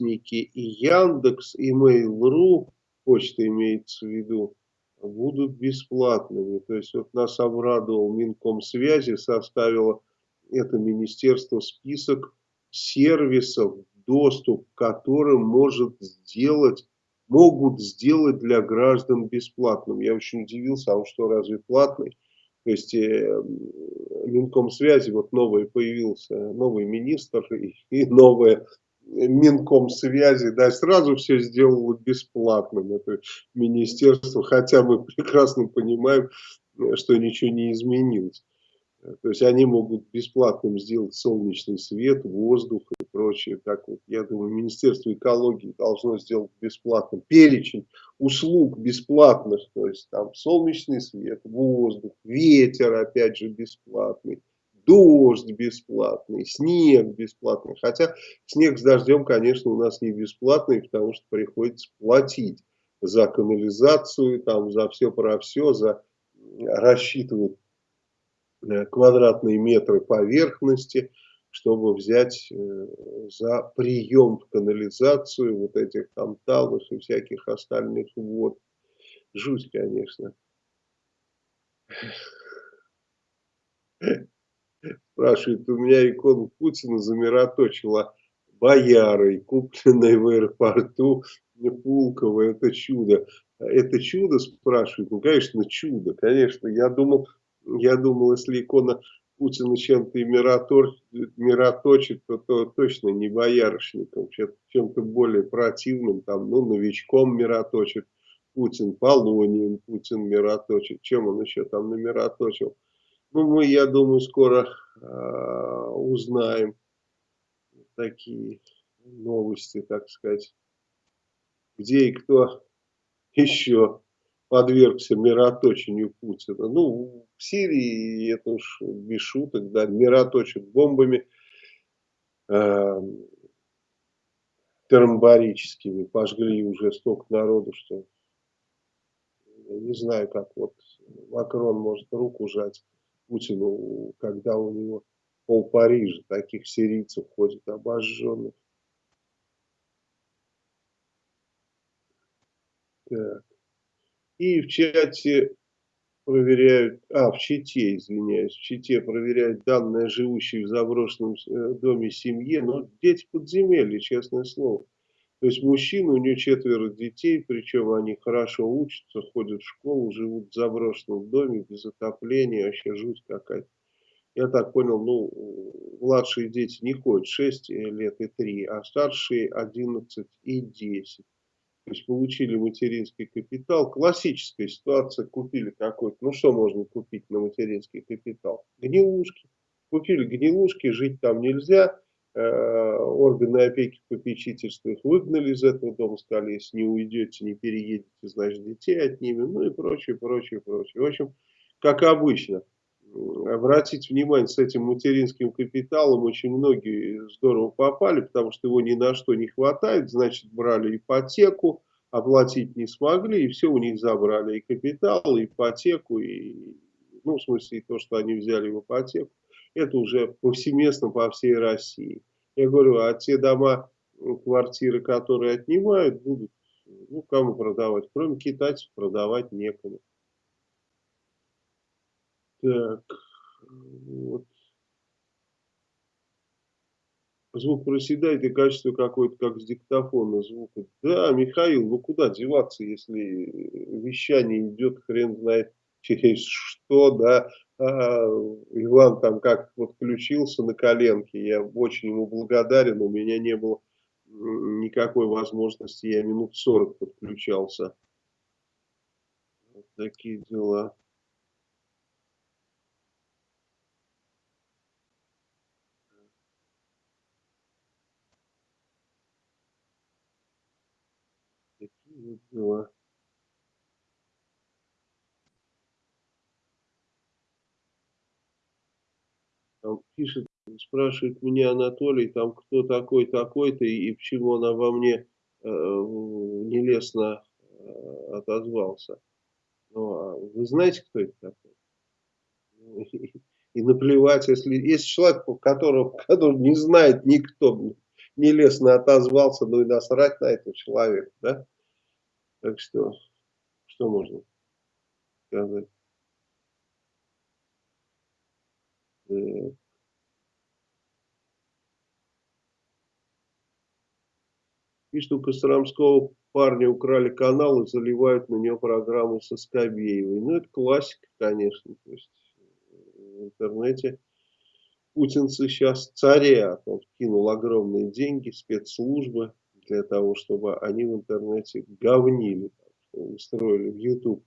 и Яндекс, и Mail.ru, почта имеется в виду, будут бесплатными. То есть вот нас обрадовал Минкомсвязи, составило это министерство список сервисов, доступ к может сделать, могут сделать для граждан бесплатным. Я очень удивился, а он что, разве платный? То есть э, Минкомсвязи, вот новый появился, новый министр и, и новая Минкомсвязи, да, сразу все сделало бесплатным, это министерство, хотя мы прекрасно понимаем, что ничего не изменилось. То есть они могут бесплатным сделать солнечный свет, воздух и прочее. Так вот, я думаю, Министерство экологии должно сделать бесплатным перечень услуг бесплатных. То есть там солнечный свет, воздух, ветер опять же бесплатный, дождь бесплатный, снег бесплатный. Хотя снег с дождем, конечно, у нас не бесплатный, потому что приходится платить за канализацию, там, за все про все, за рассчитывать Э, квадратные метры поверхности, чтобы взять э, за прием в канализацию вот этих там талых и всяких остальных вод. Жуть, конечно. Спрашивает, у меня икону Путина замироточила боярой, купленной в аэропорту Пулково. Это чудо. Это чудо, спрашивает? Ну, конечно, чудо. Конечно, я думал, я думал, если икона Путина чем-то и мироточит, то, то точно не боярышником, чем-то более противным, там, ну, новичком мироточит Путин, полонием Путин мироточит, чем он еще там намироточил. Ну, мы, я думаю, скоро э, узнаем такие новости, так сказать, где и кто еще подвергся мироточению Путина. Ну, в Сирии, это уж без шуток, да, мироточат бомбами э, термобарическими, пожгли уже столько народу, что я не знаю, как вот Макрон может руку жать Путину, когда у него пол Парижа таких сирийцев ходит обожженных. Так. И в чате проверяют, а, в чите, извиняюсь, в чите проверяют данные живущей в заброшенном э, доме семье, но дети подземелья, честное слово. То есть мужчина, у него четверо детей, причем они хорошо учатся, ходят в школу, живут в заброшенном доме, без отопления, вообще жуть какая-то. Я так понял, ну, младшие дети не ходят 6 лет и 3, а старшие 11 и 10 то есть получили материнский капитал. Классическая ситуация, купили какой-то, ну что можно купить на материнский капитал? Гнилушки. Купили гнилушки, жить там нельзя, органы опеки попечительства их выгнали из этого дома, сказали, если не уйдете, не переедете, значит детей отнимем, ну и прочее, прочее, прочее. В общем, как обычно обратить внимание, с этим материнским капиталом очень многие здорово попали, потому что его ни на что не хватает, значит брали ипотеку, оплатить не смогли, и все у них забрали, и капитал, и ипотеку, и, ну, в смысле, и то, что они взяли в ипотеку, это уже повсеместно по всей России. Я говорю, а те дома, квартиры, которые отнимают, будут, ну, кому продавать? Кроме китайцев продавать некому. Так, вот. Звук проседает и качество какое-то, как с диктофона звука. Да, Михаил, ну куда деваться, если вещание идет хрен знает через что, да. А, Иван там как подключился на коленке, я очень ему благодарен, у меня не было никакой возможности, я минут 40 подключался. Вот такие дела. дела. Там пишет, спрашивает меня Анатолий, там кто такой такой-то и, и почему он обо мне э, нелестно э, отозвался. Ну, а вы знаете, кто это такой? И наплевать, если есть человек, которого, которого не знает никто, нелестно отозвался, ну и насрать на этого человека, да? Так что, что можно сказать? Так. Пишет, у Костромского парня украли канал и заливают на него программу со Скобеевой. Ну, это классика, конечно. То есть в интернете путинцы сейчас царят. Он кинул огромные деньги, спецслужбы для того, чтобы они в интернете говнили. Устроили в YouTube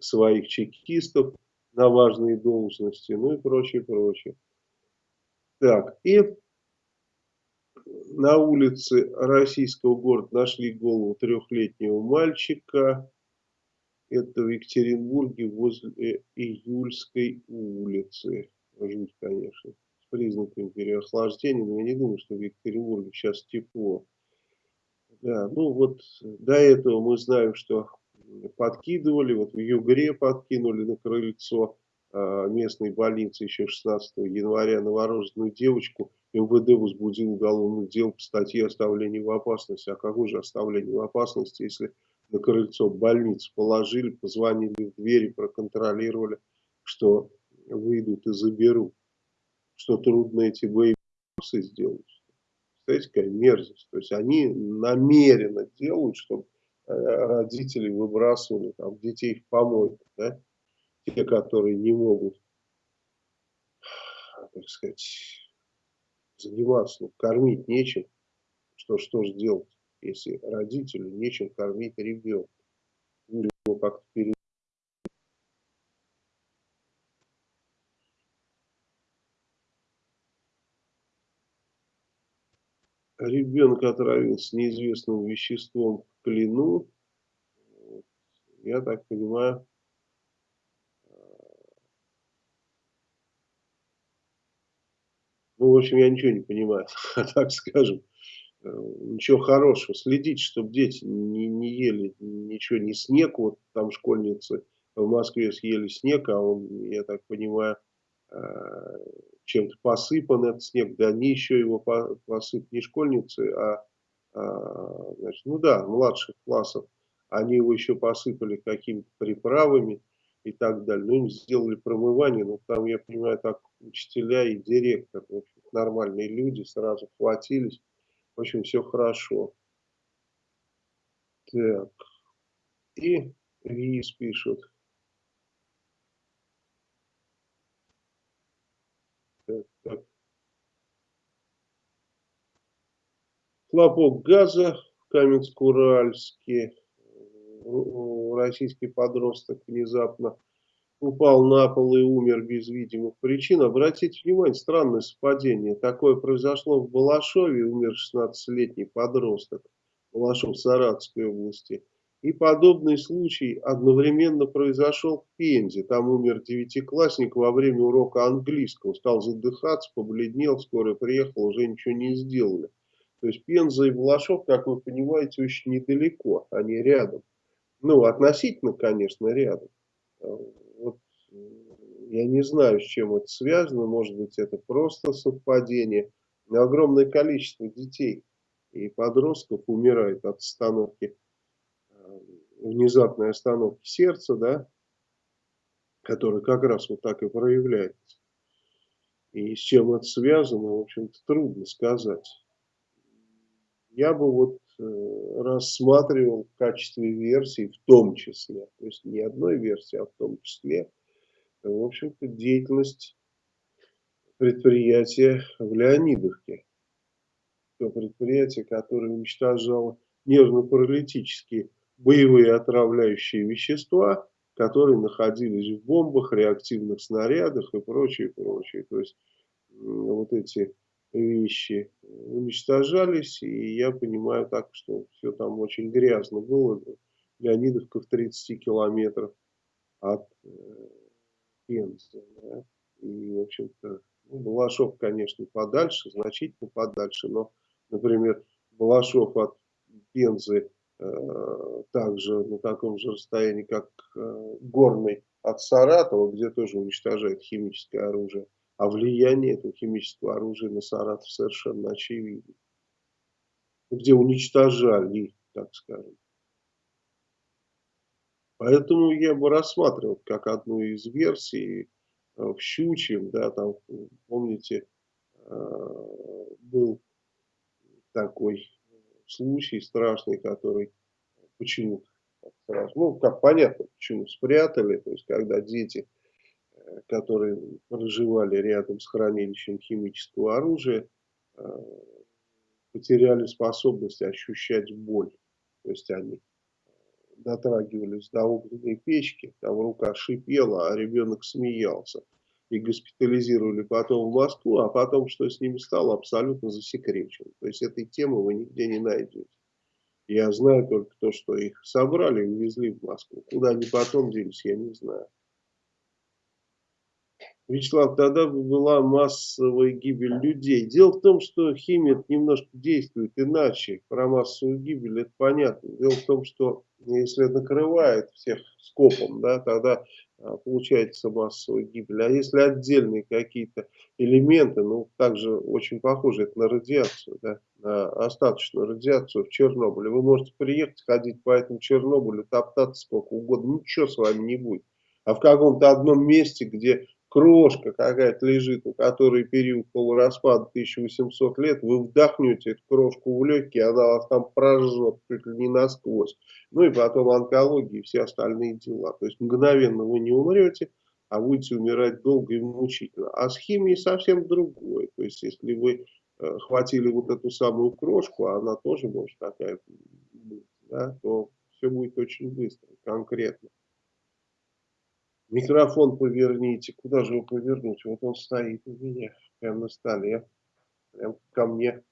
своих чекистов на важные должности, ну и прочее, прочее. Так, и на улице российского города нашли голову трехлетнего мальчика. Это в Екатеринбурге возле Июльской улицы. Жуть, конечно, с признаками переохлаждения, но я не думаю, что в Екатеринбурге сейчас тепло. Да, ну вот до этого мы знаем, что подкидывали, вот в Югре подкинули на крыльцо местной больницы еще 16 января новорожденную девочку. МВД возбудил уголовное дело по статье оставления в опасности. А какое же оставление в опасности, если на крыльцо больницы положили, позвонили в двери, проконтролировали, что выйдут и заберут. Что трудно эти боеприпасы сделать. Представляете, какая мерзость. То есть они намеренно делают, чтобы э, родители выбрасывали там, детей в помойку. Да? Те, которые не могут, так сказать, заниматься, ну, кормить нечем, что, что же делать, если родителю нечем кормить ребенка? Ну, его как-то перед... Ребенок отравился неизвестным веществом в плену. Я так понимаю, Ну, в общем, я ничего не понимаю, так скажем. Э, ничего хорошего. Следить, чтобы дети не, не ели ничего, не снег. Вот там школьницы в Москве съели снег, а он, я так понимаю, э, чем-то посыпан этот снег. Да они еще его посыпали не школьницы, а, а значит, ну да, младших классов. Они его еще посыпали какими-то приправами и так далее. Ну, им сделали промывание, но там, я понимаю, так учителя и директор, в общем, нормальные люди, сразу хватились. В общем, все хорошо. Так. И РИС пишут. Так, так. Хлопок газа в Каменск-Уральске российский подросток внезапно упал на пол и умер без видимых причин. Обратите внимание, странное совпадение. Такое произошло в Балашове, умер 16-летний подросток. Балашов Саратовской области. И подобный случай одновременно произошел в Пензе. Там умер девятиклассник во время урока английского. Стал задыхаться, побледнел, скоро приехал, уже ничего не сделали. То есть Пенза и Балашов, как вы понимаете, очень недалеко, они рядом. Ну, относительно, конечно, рядом. Вот, я не знаю, с чем это связано. Может быть, это просто совпадение. Но огромное количество детей и подростков умирает от остановки, э, внезапной остановки сердца, да, которая как раз вот так и проявляется. И с чем это связано, в общем-то, трудно сказать. Я бы вот Э, рассматривал в качестве версии в том числе, то есть не одной версии, а в том числе, в общем-то, деятельность предприятия в Леонидовке. То предприятие, которое уничтожало нервно-паралитические боевые отравляющие вещества, которые находились в бомбах, реактивных снарядах и прочее, прочее. То есть вот эти вещи уничтожались, и я понимаю так, что все там очень грязно было. Леонидовка в 30 километрах от э, Пензы. Да? И, в общем-то, ну, Балашов, конечно, подальше, значительно подальше, но, например, Балашов от Пензы э, также на таком же расстоянии, как э, Горный от Саратова, где тоже уничтожает химическое оружие. А влияние этого химического оружия на Саратов совершенно очевидно. где уничтожали, так скажем. Поэтому я бы рассматривал как одну из версий э, в Щучьем, да, там, помните, э, был такой случай страшный, который почему-то ну, как понятно, почему спрятали, то есть, когда дети, которые проживали рядом с хранилищем химического оружия, потеряли способность ощущать боль, то есть, они дотрагивались до огненной печки, там рука шипела, а ребенок смеялся. И госпитализировали потом в Москву, а потом, что с ними стало, абсолютно засекречено. То есть этой темы вы нигде не найдете. Я знаю только то, что их собрали и увезли в Москву. Куда они потом делись, я не знаю. Вячеслав, тогда была массовая гибель людей. Дело в том, что химия немножко действует иначе. Про массовую гибель это понятно. Дело в том, что если накрывает всех скопом, да, тогда а, получается массовая гибель. А если отдельные какие-то элементы, ну, также очень похоже это на радиацию, да, на остаточную радиацию в Чернобыле. Вы можете приехать, ходить по этому Чернобылю, топтаться сколько угодно, ничего с вами не будет. А в каком-то одном месте, где крошка какая-то лежит, у которой период полураспада 1800 лет, вы вдохнете эту крошку в легкие, она вас там прожжет чуть ли не насквозь. Ну и потом онкология и все остальные дела. То есть мгновенно вы не умрете, а будете умирать долго и мучительно. А с химией совсем другое. То есть если вы э, хватили вот эту самую крошку, а она тоже может такая быть, да, то все будет очень быстро, конкретно. Микрофон поверните. Куда же его повернуть? Вот он стоит у меня, прямо на столе. Прям ко мне,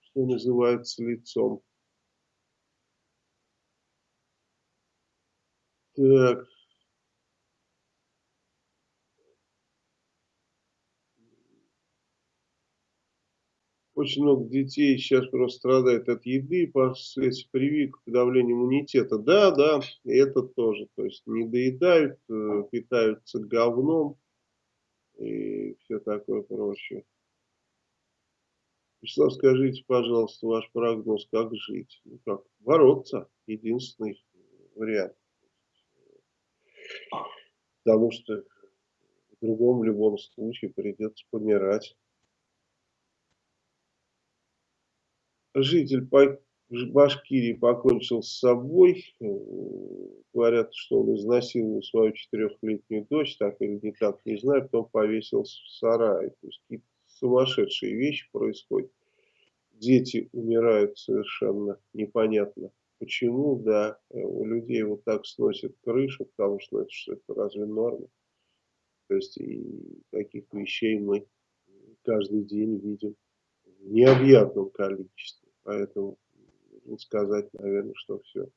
что называется, лицом. Так. Очень много детей сейчас просто страдает от еды, последствия прививок, подавления иммунитета. Да, да, это тоже. То есть не доедают, э, питаются говном и все такое прочее. Вячеслав, скажите, пожалуйста, ваш прогноз, как жить? Ну как, бороться, единственный вариант. Потому что в другом любом случае придется помирать. Житель Башкирии покончил с собой. Э, говорят, что он изнасиловал свою четырехлетнюю дочь, так или не так, не знаю, потом повесился в сарае. То есть какие-то сумасшедшие вещи происходят. Дети умирают совершенно непонятно. Почему, да, э, у людей вот так сносит крышу, потому что это, что это разве норма? То есть и таких вещей мы каждый день видим в необъятном количестве. Поэтому сказать, наверное, что все.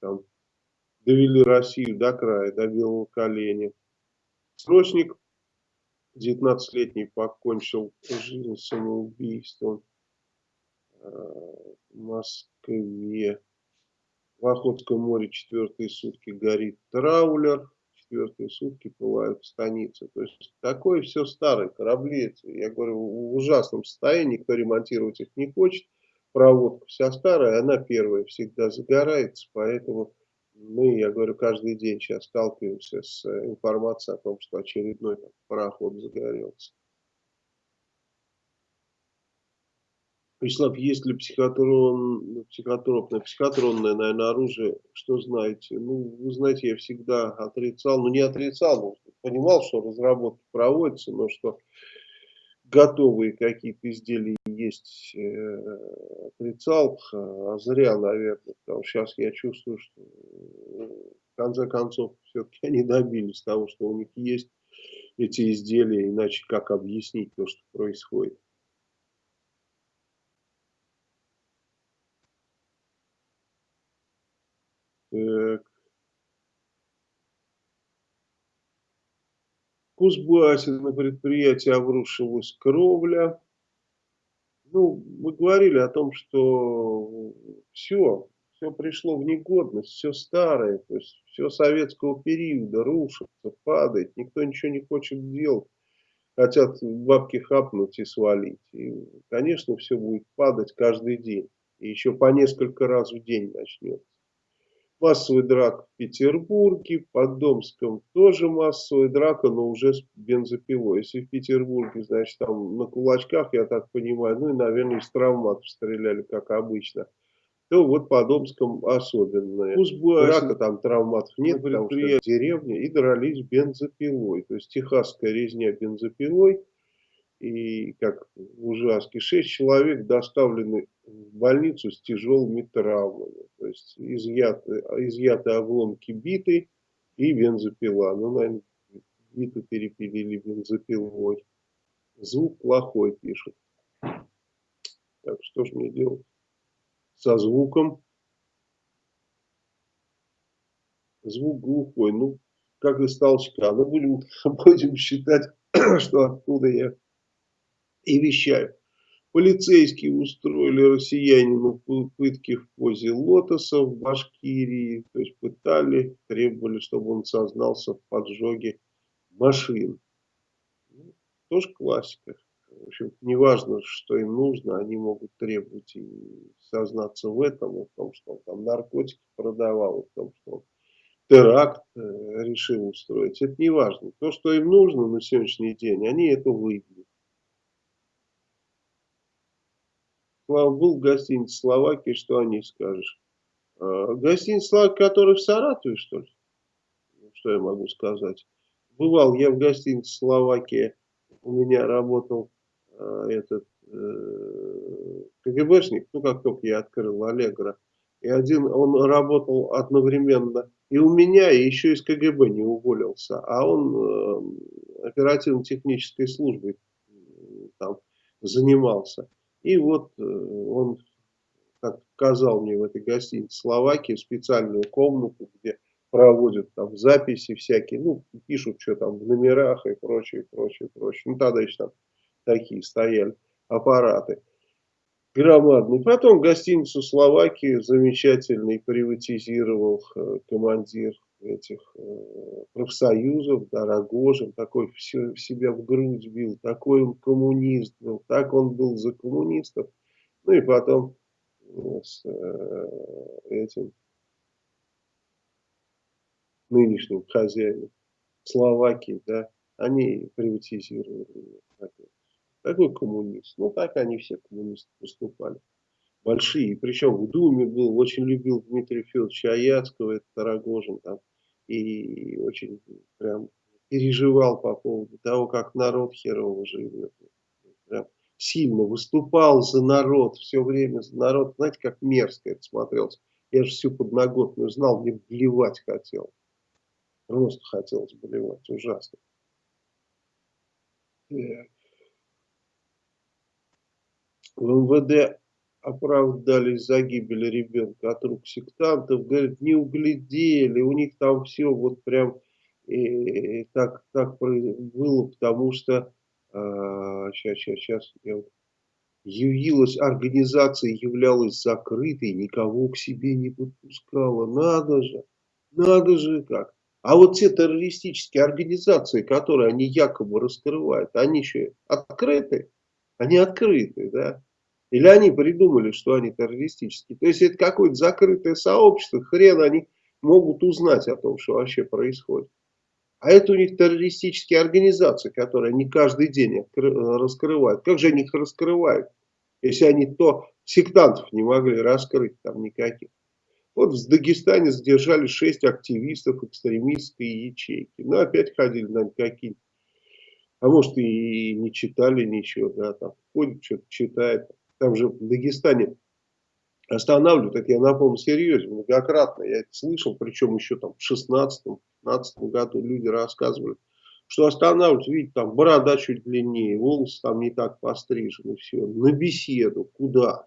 Там довели Россию до края, до белого коленя. Срочник 19-летний покончил жизнь самоубийством э, в Москве. В Охотском море четвертые сутки горит траулер четвертые сутки плывают в станице. То есть такое все старое, корабли, я говорю, в ужасном состоянии, никто ремонтировать их не хочет. Проводка вся старая, она первая всегда загорается, поэтому мы, я говорю, каждый день сейчас сталкиваемся с информацией о том, что очередной там, пароход загорелся. Вячеслав, есть ли психотрон, психотропное, психотронное, наверное, оружие, что знаете? Ну, вы знаете, я всегда отрицал, ну не отрицал, но понимал, что разработки проводятся, но что готовые какие-то изделия есть, э, отрицал, а зря, наверное, потому что сейчас я чувствую, что в конце концов все-таки они добились того, что у них есть эти изделия, иначе как объяснить то, что происходит. Так. В Кузбассе на предприятии обрушилась кровля. Ну, мы говорили о том, что все, все пришло в негодность, все старое, то есть все советского периода рушится, падает, никто ничего не хочет делать. хотят бабки хапнуть и свалить. И, конечно, все будет падать каждый день. И еще по несколько раз в день начнется. Массовый драк в Петербурге, под Домском тоже массовая драка, но уже с бензопилой. Если в Петербурге, значит, там на кулачках, я так понимаю, ну и, наверное, из травматов стреляли, как обычно, то вот по Домском особенное. Пусть драка, там травматов нет, потому что деревня, и дрались бензопилой. То есть техасская резня бензопилой – и как в ужаске, шесть человек доставлены в больницу с тяжелыми травмами. То есть изъяты, изъяты обломки биты и бензопила. Ну, наверное, биту перепилили бензопилой. Звук плохой, пишут. Так, что ж мне делать? Со звуком. Звук глухой. Ну, как из толчка. Ну, будем, будем считать, что оттуда я и вещаю. Полицейские устроили россиянину пытки в позе лотоса в Башкирии. То есть пытали, требовали, чтобы он сознался в поджоге машин. Ну, тоже классика. В общем, неважно, что им нужно, они могут требовать и сознаться в этом, в том, что он там наркотики продавал, в том, что он теракт э, решил устроить. Это не важно. То, что им нужно на сегодняшний день, они это выбьют. Был в гостинице Словакии, что о ней скажешь? А, гостиница Словакия, которая в Саратове, что ли? Ну, что я могу сказать? Бывал я в гостинице Словакия, у меня работал э, этот э, КГБшник, ну как только я открыл Аллегро, и один, он работал одновременно и у меня, и еще из КГБ не уволился, а он э, оперативно-технической службой там занимался. И вот э, он как показал мне в этой гостинице Словакии специальную комнату, где проводят там записи всякие, ну, пишут, что там в номерах и прочее, прочее, прочее. Ну, тогда еще там такие стояли аппараты громадный. Потом гостиницу Словакии замечательный приватизировал э, командир этих э, профсоюзов, да, Рогожин, такой все себя в грудь бил, такой он коммунист был, так он был за коммунистов. Ну и потом э, с э, этим нынешним хозяином Словакии, да, они приватизировали. Такой, коммунист. Ну, так они все коммунисты поступали большие. Причем в Думе был, очень любил Дмитрия Федоровича Аяцкого, это Рогожин там и очень прям переживал по поводу того, как народ херово живет. Прям сильно выступал за народ, все время за народ. Знаете, как мерзко это смотрелось. Я же всю подноготную знал, мне блевать хотел. Просто хотелось блевать, ужасно. В МВД оправдались за гибель ребенка от рук сектантов, говорят, не углядели, у них там все вот прям э, так, так было, потому что э, сейчас, сейчас, сейчас, я, явилась, организация являлась закрытой, никого к себе не подпускала, надо же, надо же как. А вот те террористические организации, которые они якобы раскрывают, они еще открыты, они открыты, да. Или они придумали, что они террористические. То есть это какое-то закрытое сообщество, хрен они могут узнать о том, что вообще происходит. А это у них террористические организации, которые они каждый день раскрывают. Как же они их раскрывают, если они то сектантов не могли раскрыть там никаких. Вот в Дагестане задержали шесть активистов экстремистской ячейки. Ну, опять ходили на какие-то, а может и не читали ничего, да, там ходит, что-то читает там же в Дагестане останавливают, это я на полном серьезе, многократно, я это слышал, причем еще там в 16-15 году люди рассказывали, что останавливают, видите, там борода чуть длиннее, волосы там не так пострижены, все, на беседу, куда?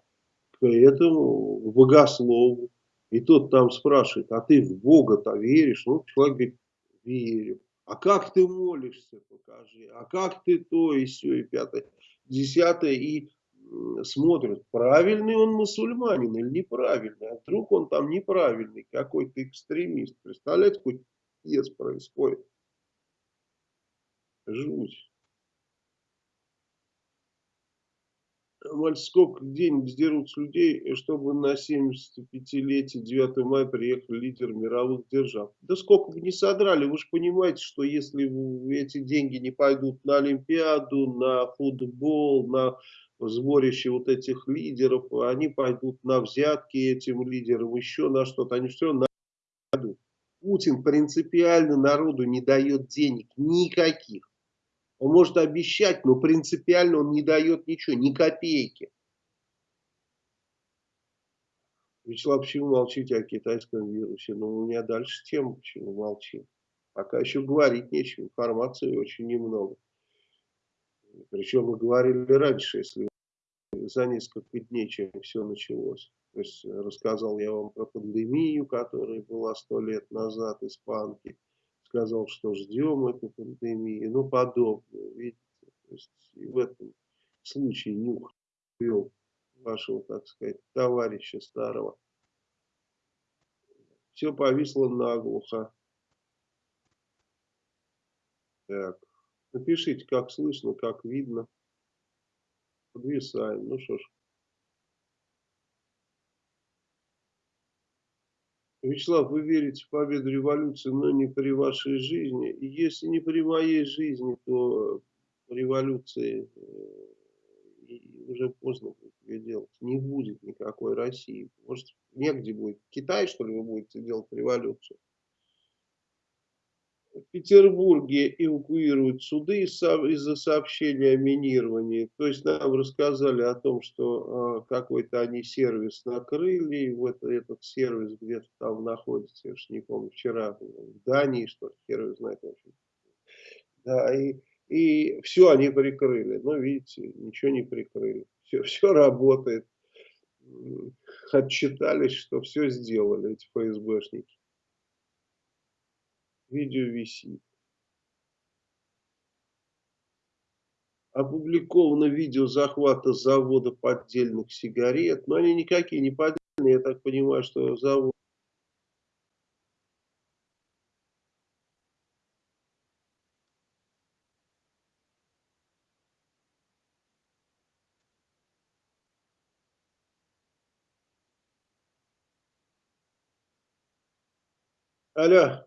К этому, богослову. И тот там спрашивает, а ты в Бога-то веришь? Ну, человек говорит, верю. А как ты молишься, покажи. А как ты то и все, и пятое, десятое. И смотрят, правильный он мусульманин или неправильный. А вдруг он там неправильный, какой-то экстремист. Представляете, какой пьес происходит. Жуть. Сколько денег сдерут с людей, чтобы на 75-летие 9 мая приехал лидер мировых держав? Да сколько бы не содрали, вы же понимаете, что если эти деньги не пойдут на Олимпиаду, на футбол, на сборище вот этих лидеров, они пойдут на взятки этим лидерам, еще на что-то, они все найдут. Путин принципиально народу не дает денег, никаких. Он может обещать, но принципиально он не дает ничего, ни копейки. Вячеслав, почему молчите о китайском вирусе? Ну, у меня дальше тема, почему молчим. Пока еще говорить нечего, информации очень немного. Причем мы говорили раньше, если за несколько дней, чем все началось. То есть рассказал я вам про пандемию, которая была сто лет назад, испанки сказал, что ждем эту пандемию, ну подобное, видите. То есть и в этом случае нюх вашего, так сказать, товарища старого. Все повисло наглухо. Так, напишите, как слышно, как видно. Подвисаем. Ну что ж. Вячеслав, вы верите в победу революции, но не при вашей жизни. И если не при моей жизни, то революции э, уже поздно будет делать. Не будет никакой России. Может, негде будет. Китай, что ли, вы будете делать революцию? Петербурге эвакуируют суды из-за сообщения о минировании. То есть нам рассказали о том, что э, какой-то они сервис накрыли, и вот этот сервис где-то там находится, я уж не помню, вчера в Дании, что ли, сервис знает. Да, и, и все они прикрыли. Но видите, ничего не прикрыли. Все, все работает. Отчитались, что все сделали эти ФСБшники. Видео висит. Опубликовано видео захвата завода поддельных сигарет. Но они никакие не поддельные. Я так понимаю, что завод Алло.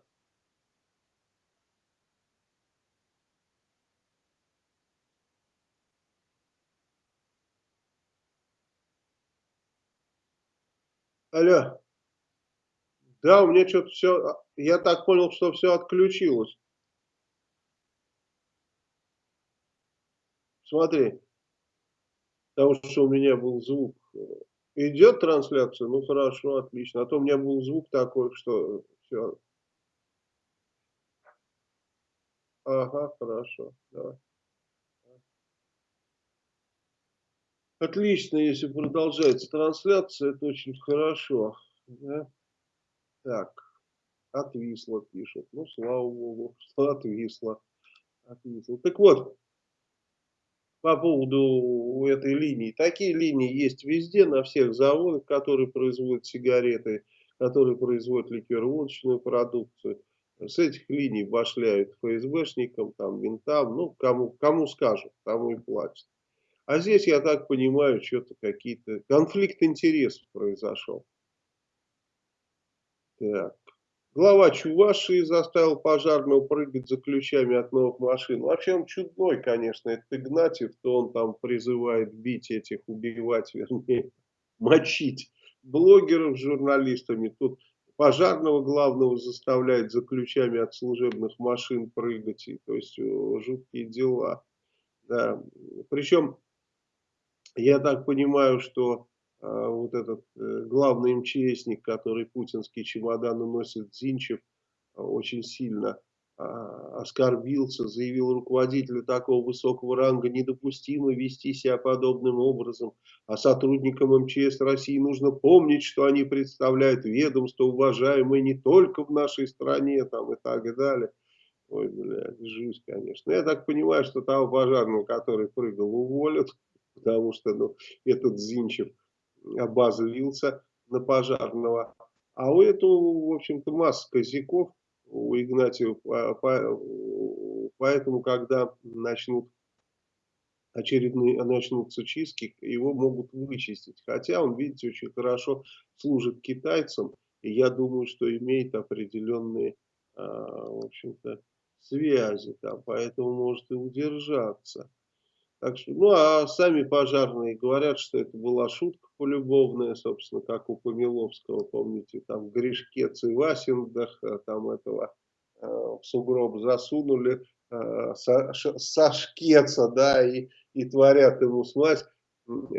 Алло. Да, у меня что-то все, я так понял, что все отключилось. Смотри, потому что у меня был звук. Идет трансляция? Ну хорошо, отлично. А то у меня был звук такой, что все. Ага, хорошо, давай. Отлично, если продолжается трансляция, это очень хорошо. Да? Так, отвисло, пишут. Ну, слава богу, что отвисло. отвисло. Так вот, по поводу этой линии. Такие линии есть везде, на всех заводах, которые производят сигареты, которые производят ликероводочную продукцию. С этих линий башляют ФСБшникам, там, ментам, ну, кому, кому скажут, тому и платят. А здесь, я так понимаю, что-то какие-то... Конфликт интересов произошел. Так. Глава Чувашии заставил пожарного прыгать за ключами от новых машин. Вообще он чудной, конечно, это Игнатьев, то он там призывает бить этих, убивать, вернее, мочить блогеров с журналистами. Тут пожарного главного заставляет за ключами от служебных машин прыгать. И, то есть жуткие дела. Да. Причем я так понимаю, что э, вот этот э, главный МЧСник, который путинский чемодан носит, Зинчев, э, очень сильно э, оскорбился, заявил руководителю такого высокого ранга недопустимо вести себя подобным образом, а сотрудникам МЧС России нужно помнить, что они представляют ведомство, уважаемое не только в нашей стране там, и так далее. Ой, блядь, жуть, конечно. Я так понимаю, что того пожарного, который прыгал, уволят потому что ну, этот Зинчев обозлился на пожарного. А у этого, в общем-то, масса козяков у Игнатьева, поэтому, когда начнут очередные начнутся чистки, его могут вычистить. Хотя он, видите, очень хорошо служит китайцам, и я думаю, что имеет определенные, а, в общем-то, связи там, поэтому может и удержаться. Так что, ну, а сами пожарные говорят, что это была шутка полюбовная, собственно, как у Помиловского, помните, там Гришкец и Васиндах, а там этого э, в сугроб засунули э, Сашкеца, да, и, и творят ему смазь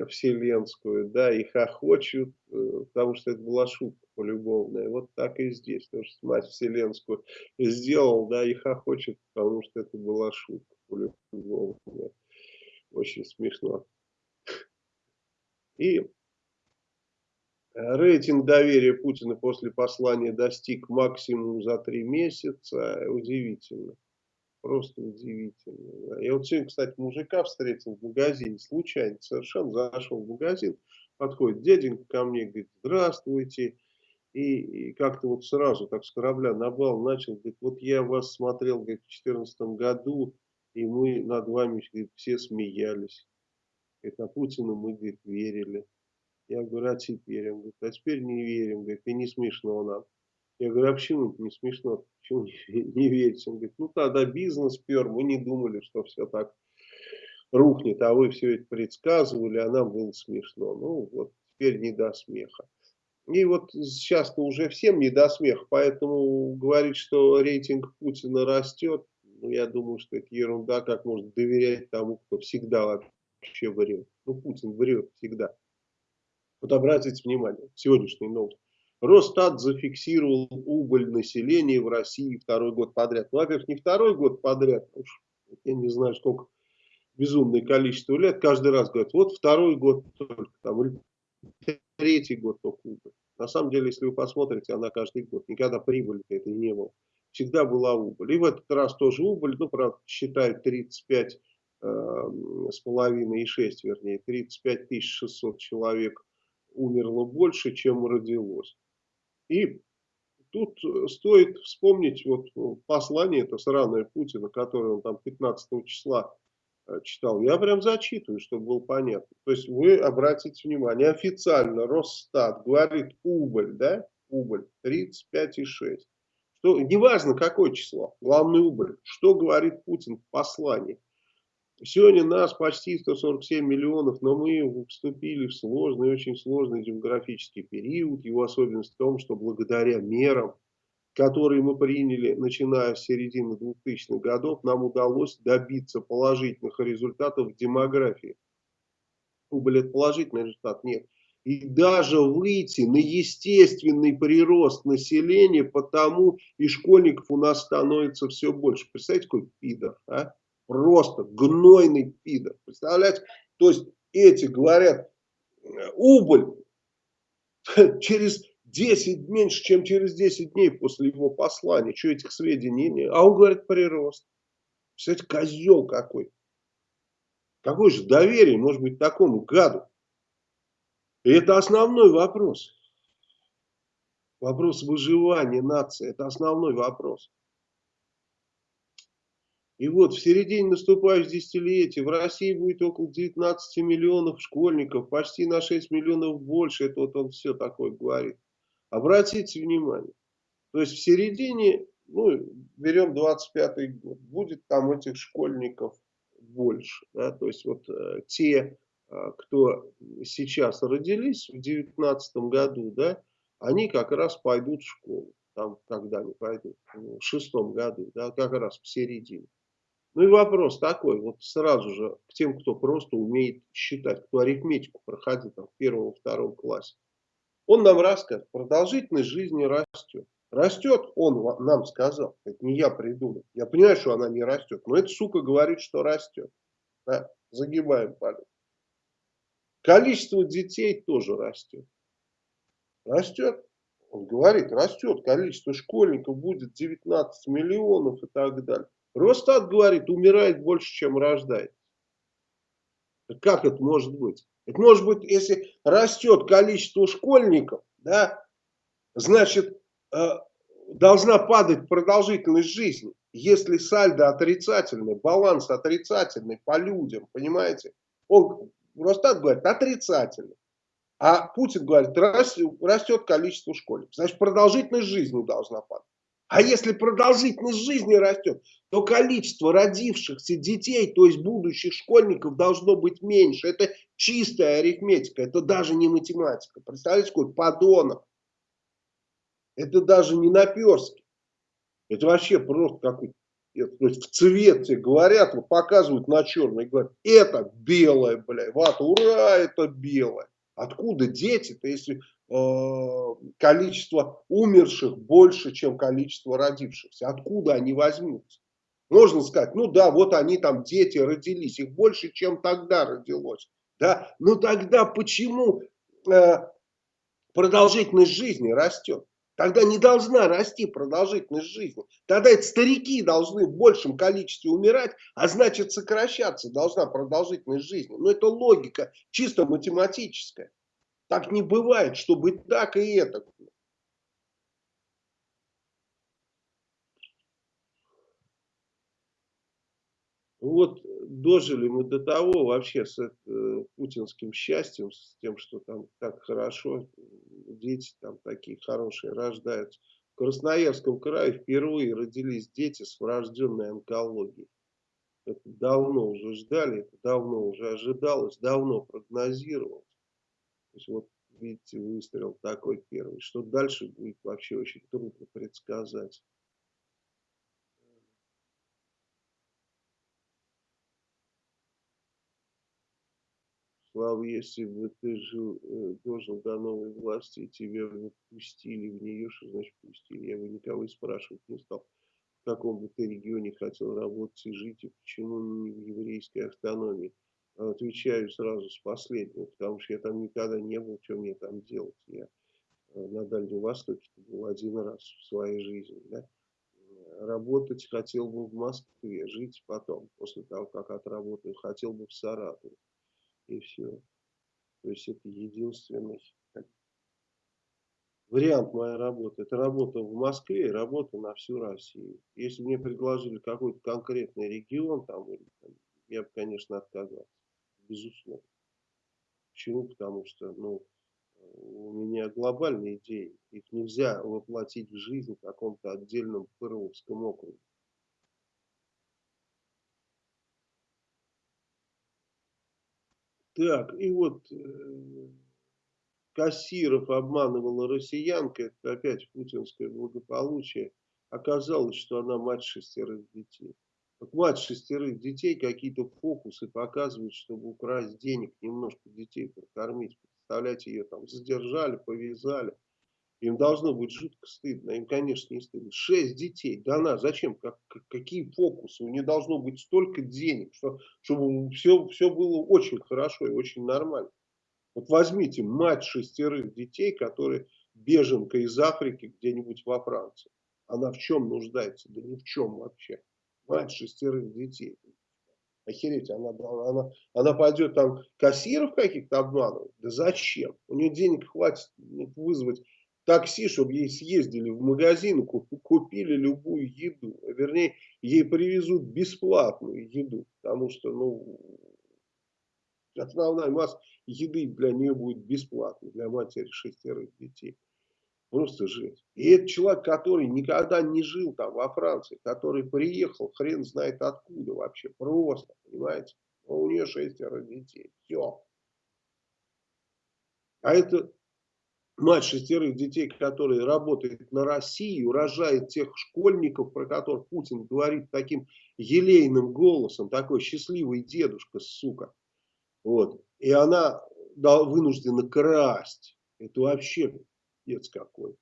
вселенскую, да, и хохочут, э, потому что это была шутка полюбовная. Вот так и здесь, тоже смазь вселенскую сделал, да, и хохочет, потому что это была шутка полюбовная. Очень смешно. И рейтинг доверия Путина после послания достиг максимум за три месяца. Удивительно. Просто удивительно. Я вот сегодня, кстати, мужика встретил в магазине, случайно совершенно зашел в магазин, подходит дяденька ко мне, говорит, здравствуйте. И, и как-то вот сразу так с корабля на бал начал, говорит, вот я вас смотрел говорит, в 2014 году, и мы над вами говорит, все смеялись. Говорит, а Путину мы говорит, верили. Я говорю, а теперь? Он говорит, а теперь не верим. Говорит, и не смешно нам. Я говорю, а почему не смешно? Почему не, не верите? Он говорит, ну тогда бизнес пер, мы не думали, что все так рухнет, а вы все это предсказывали, а нам было смешно. Ну вот теперь не до смеха. И вот сейчас-то уже всем не до смеха, поэтому говорить, что рейтинг Путина растет, ну, я думаю, что это ерунда, как можно доверять тому, кто всегда вообще врет. Ну, Путин врет всегда. Вот обратите внимание, сегодняшний новость. Росстат зафиксировал убыль населения в России второй год подряд. Ну, во-первых, не второй год подряд, уж я не знаю, сколько безумное количество лет, каждый раз говорят, вот второй год только, там, или третий год только убыль. На самом деле, если вы посмотрите, она каждый год, никогда прибыли это не было всегда была убыль. И в этот раз тоже убыль, ну, правда, считают 35 э, с половиной и 6, вернее, 35 600 человек умерло больше, чем родилось. И тут стоит вспомнить вот послание, это сраное Путина, которое он там 15 числа э, читал. Я прям зачитываю, чтобы было понятно. То есть вы обратите внимание, официально Росстат говорит убыль, да, убыль 35,6. Что, неважно, какое число, главный убыль. Что говорит Путин в послании? Сегодня нас почти 147 миллионов, но мы вступили в сложный, очень сложный демографический период. Его особенность в том, что благодаря мерам, которые мы приняли, начиная с середины 2000-х годов, нам удалось добиться положительных результатов в демографии. Убыль – это положительный результат? Нет и даже выйти на естественный прирост населения, потому и школьников у нас становится все больше. Представляете, какой пидор, а? Просто гнойный пидор. Представляете? То есть эти говорят, убыль через 10, меньше, чем через 10 дней после его послания. Что этих сведений нет? А он говорит прирост. Представляете, козел какой. Какое же доверие может быть такому гаду? И это основной вопрос. Вопрос выживания нации. Это основной вопрос. И вот в середине наступающего десятилетия в России будет около 19 миллионов школьников, почти на 6 миллионов больше. Это вот он все такое говорит. Обратите внимание. То есть в середине, ну, берем 25 год, будет там этих школьников больше. Да? То есть вот э, те кто сейчас родились в 2019 году, да, они как раз пойдут в школу. Там, когда они пойдут, в шестом году, да, как раз в середине. Ну и вопрос такой, вот сразу же к тем, кто просто умеет считать, кто арифметику проходит там, в первом-втором классе. Он нам расскажет, продолжительность жизни растет. Растет, он нам сказал, это не я придумал. Я понимаю, что она не растет, но эта сука говорит, что растет. Да? Загибаем палец. Количество детей тоже растет. Растет. Он говорит, растет. Количество школьников будет 19 миллионов и так далее. Росстат говорит, умирает больше, чем рождает. Как это может быть? Это может быть, если растет количество школьников, да, значит, э, должна падать продолжительность жизни. Если сальдо отрицательный, баланс отрицательный по людям, понимаете? Он просто так говорит, отрицательный. А Путин говорит, растет количество школьников. Значит, продолжительность жизни должна падать. А если продолжительность жизни растет, то количество родившихся детей, то есть будущих школьников, должно быть меньше. Это чистая арифметика, это даже не математика. Представляете, какой подонок. Это даже не наперстки. Это вообще просто какой-то то есть в цвете говорят, вот показывают на черный, говорят, это белое, бля, вата, ура, это белое. Откуда дети-то, если э, количество умерших больше, чем количество родившихся? Откуда они возьмутся? Можно сказать, ну да, вот они там, дети родились, их больше, чем тогда родилось. Да? Но тогда почему э, продолжительность жизни растет? Тогда не должна расти продолжительность жизни. Тогда эти старики должны в большем количестве умирать, а значит сокращаться должна продолжительность жизни. Но это логика чисто математическая. Так не бывает, чтобы так и это. Вот дожили мы до того вообще с э, путинским счастьем, с тем, что там так хорошо, дети там такие хорошие рождаются. В Красноярском крае впервые родились дети с врожденной онкологией. Это давно уже ждали, это давно уже ожидалось, давно прогнозировалось. То есть вот видите, выстрел такой первый. Что дальше будет вообще очень трудно предсказать. Слава, если бы ты жил, э, дожил до новой власти и тебя бы пустили в нее, что значит пустили? Я бы никого и спрашивать не стал, в каком бы ты регионе хотел работать и жить, и почему не в еврейской автономии. Отвечаю сразу с последнего, потому что я там никогда не был, что мне там делать. Я э, на Дальнем Востоке был один раз в своей жизни. Да? Работать хотел бы в Москве, жить потом, после того, как отработаю, хотел бы в Саратове и все. То есть это единственный вариант моей работы. Это работа в Москве и работа на всю Россию. Если мне предложили какой-то конкретный регион, там, я бы, конечно, отказался. Безусловно. Почему? Потому что ну, у меня глобальные идеи. Их нельзя воплотить в жизнь в каком-то отдельном Пырловском округе. Так, и вот э, Кассиров обманывала россиянка, это опять путинское благополучие. Оказалось, что она мать шестерых детей. Вот мать шестерых детей какие-то фокусы показывают, чтобы украсть денег, немножко детей прокормить. Представляете, ее там задержали, повязали. Им должно быть жутко стыдно. Им, конечно, не стыдно. Шесть детей. Да она, зачем? Как, какие фокусы? У нее должно быть столько денег, что, чтобы все, все было очень хорошо и очень нормально. Вот возьмите мать шестерых детей, которые беженка из Африки где-нибудь во Франции. Она в чем нуждается? Да ни в чем вообще. Мать шестерых детей. Охереть, она, она, она пойдет там кассиров каких-то обманывать? Да зачем? У нее денег хватит вызвать такси, чтобы ей съездили в магазин, купили любую еду. Вернее, ей привезут бесплатную еду, потому что, ну, основная масса еды для нее будет бесплатной, для матери шестерых детей. Просто жесть. И это человек, который никогда не жил там во Франции, который приехал, хрен знает откуда вообще, просто, понимаете. Но у нее шестеро детей, все. А это мать шестерых детей, который работает на Россию, рожает тех школьников, про которых Путин говорит таким елейным голосом, такой счастливый дедушка, сука. Вот. И она вынуждена красть. Это вообще пипец какой.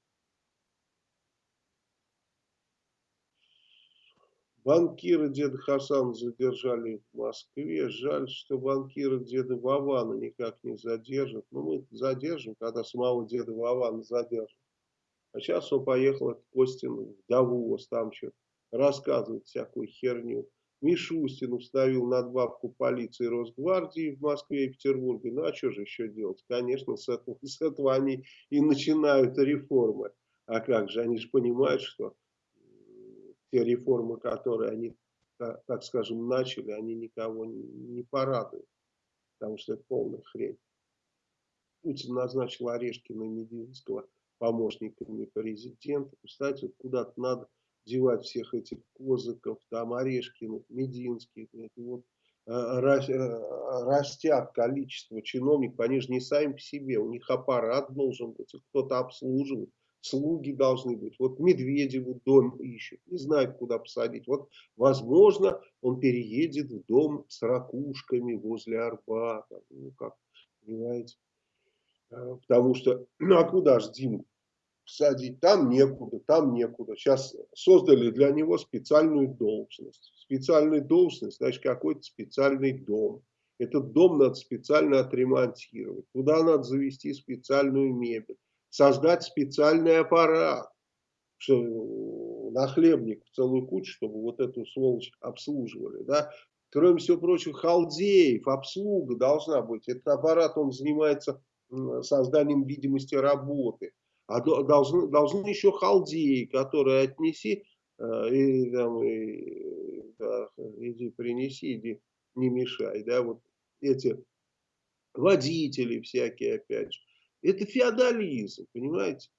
Банкира деда Хасана задержали в Москве. Жаль, что банкира деда Вована никак не задержат. Но ну, мы задержим, когда самого деда Вована задержим. А сейчас он поехал от Костин в Давос, там что рассказывать всякую херню. Мишустин установил надбавку полиции и Росгвардии в Москве и Петербурге. Ну а что же еще делать? Конечно, с этого, с этого они и начинают реформы. А как же, они же понимают, что те реформы, которые они, так скажем, начали, они никого не порадуют, потому что это полная хрень. Путин назначил Орешкина и Мединского помощниками президента. Кстати, куда-то надо девать всех этих Козыков, там Орешкиных, Мединских. Вот, э, э, растят количество чиновников, они же не сами по себе, у них аппарат должен быть, кто-то обслуживает, слуги должны быть. Вот Медведеву дом ищут, не знают, куда посадить. Вот, возможно, он переедет в дом с ракушками возле Арбата. Ну, как, понимаете? Э, потому что, ну, а куда же Диму садить? Там некуда, там некуда. Сейчас создали для него специальную должность. Специальная должность, значит, какой-то специальный дом. Этот дом надо специально отремонтировать. Туда надо завести специальную мебель. Создать специальный аппарат. Нахлебник целую кучу, чтобы вот эту сволочь обслуживали. Да? Кроме всего прочего, халдеев, обслуга должна быть. Этот аппарат, он занимается созданием видимости работы. А должны, должны еще халдеи, которые отнеси, э, и, там, и, да, иди принеси, иди не мешай. Да, вот эти водители всякие, опять же. Это феодализм, понимаете?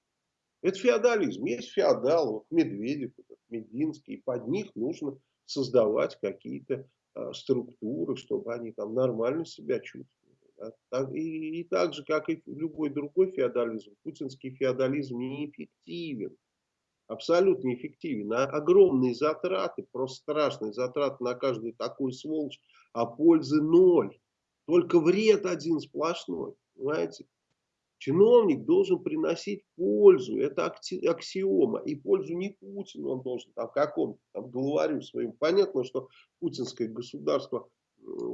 Это феодализм. Есть феодал, вот Медведев, Мединский, и под них нужно создавать какие-то а, структуры, чтобы они там нормально себя чувствовали. И, и так же, как и любой другой феодализм, путинский феодализм неэффективен. Абсолютно неэффективен. А огромные затраты, просто страшные затраты на каждую такую сволочь, а пользы ноль. Только вред один сплошной. Понимаете? Чиновник должен приносить пользу, это аксиома. И пользу не Путину он должен, там какому-то там главарю своим. Понятно, что путинское государство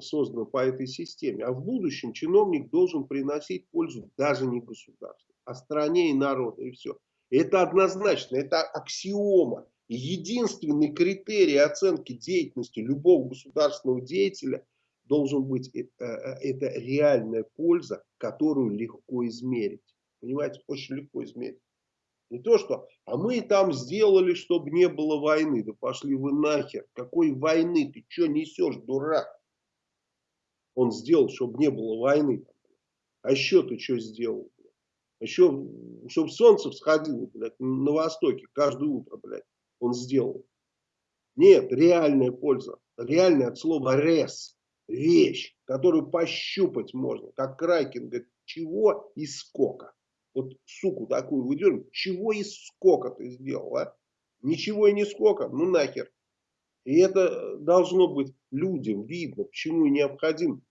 создано по этой системе. А в будущем чиновник должен приносить пользу даже не государству, а стране и народу. И все. Это однозначно, это аксиома. Единственный критерий оценки деятельности любого государственного деятеля должен быть это, э, это реальная польза, которую легко измерить. Понимаете, очень легко измерить. Не то, что, а мы там сделали, чтобы не было войны. Да пошли вы нахер. Какой войны? Ты что несешь, дурак? он сделал, чтобы не было войны. А еще ты что сделал? Блядь? Еще, чтобы солнце всходило блядь, на востоке каждое утро, блядь, он сделал. Нет, реальная польза. Реальная от слова рес. Вещь, которую пощупать можно. Как Крайкин говорит, чего и сколько. Вот суку такую выдернем, чего и сколько ты сделал, а? Ничего и не сколько, ну нахер. И это должно быть людям видно, почему необходим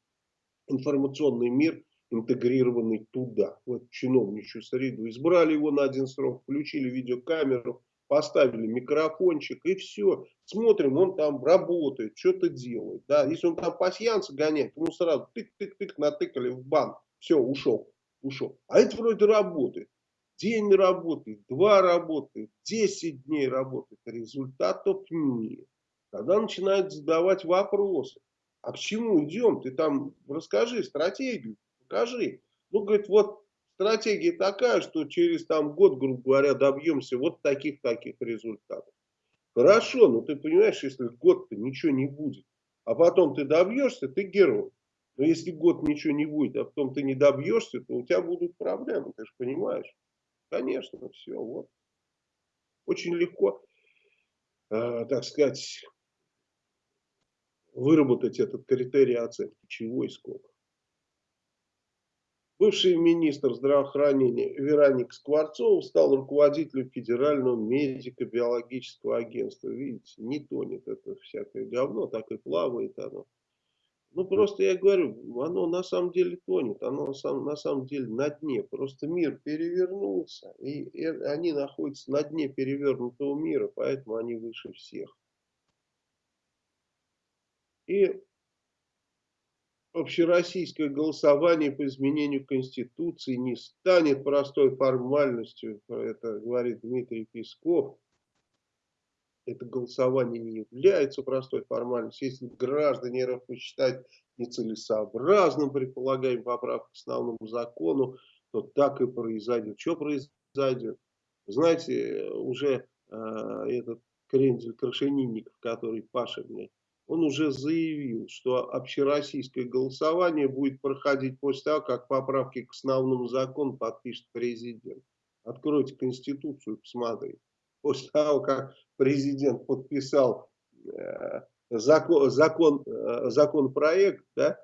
информационный мир, интегрированный туда, в эту чиновничью среду. Избрали его на один срок, включили видеокамеру, поставили микрофончик и все. Смотрим, он там работает, что-то делает. Да? Если он там пассианца гоняет, ему сразу тык-тык-тык натыкали в бан. Все, ушел, ушел. А это вроде работает. День работает, два работает, десять дней работает. Результатов нет. Тогда начинают задавать вопросы. А к чему идем? Ты там расскажи стратегию, покажи. Ну, говорит, вот стратегия такая, что через там год, грубо говоря, добьемся вот таких-таких результатов. Хорошо, но ты понимаешь, если год-то ничего не будет, а потом ты добьешься, ты герой. Но если год ничего не будет, а потом ты не добьешься, то у тебя будут проблемы, ты же понимаешь. Конечно, все, вот. Очень легко, э, так сказать, выработать этот критерий оценки, чего и сколько. Бывший министр здравоохранения Вероник Скворцов стал руководителем Федерального медико-биологического агентства. Видите, не тонет это всякое говно, так и плавает оно. Ну, просто я говорю, оно на самом деле тонет, оно на самом, на самом деле на дне. Просто мир перевернулся, и, и они находятся на дне перевернутого мира, поэтому они выше всех. И общероссийское голосование по изменению Конституции не станет простой формальностью, это говорит Дмитрий Песков. Это голосование не является простой формальностью. Если граждане РФ посчитают нецелесообразным предполагаем поправку к основному закону, то так и произойдет. Что произойдет? Знаете, уже э, этот Крендель Крашенинников, который Паша, блядь, он уже заявил, что общероссийское голосование будет проходить после того, как поправки к основному закону подпишет президент. Откройте Конституцию, посмотрите. После того, как президент подписал э, закон, закон, э, законопроект, да,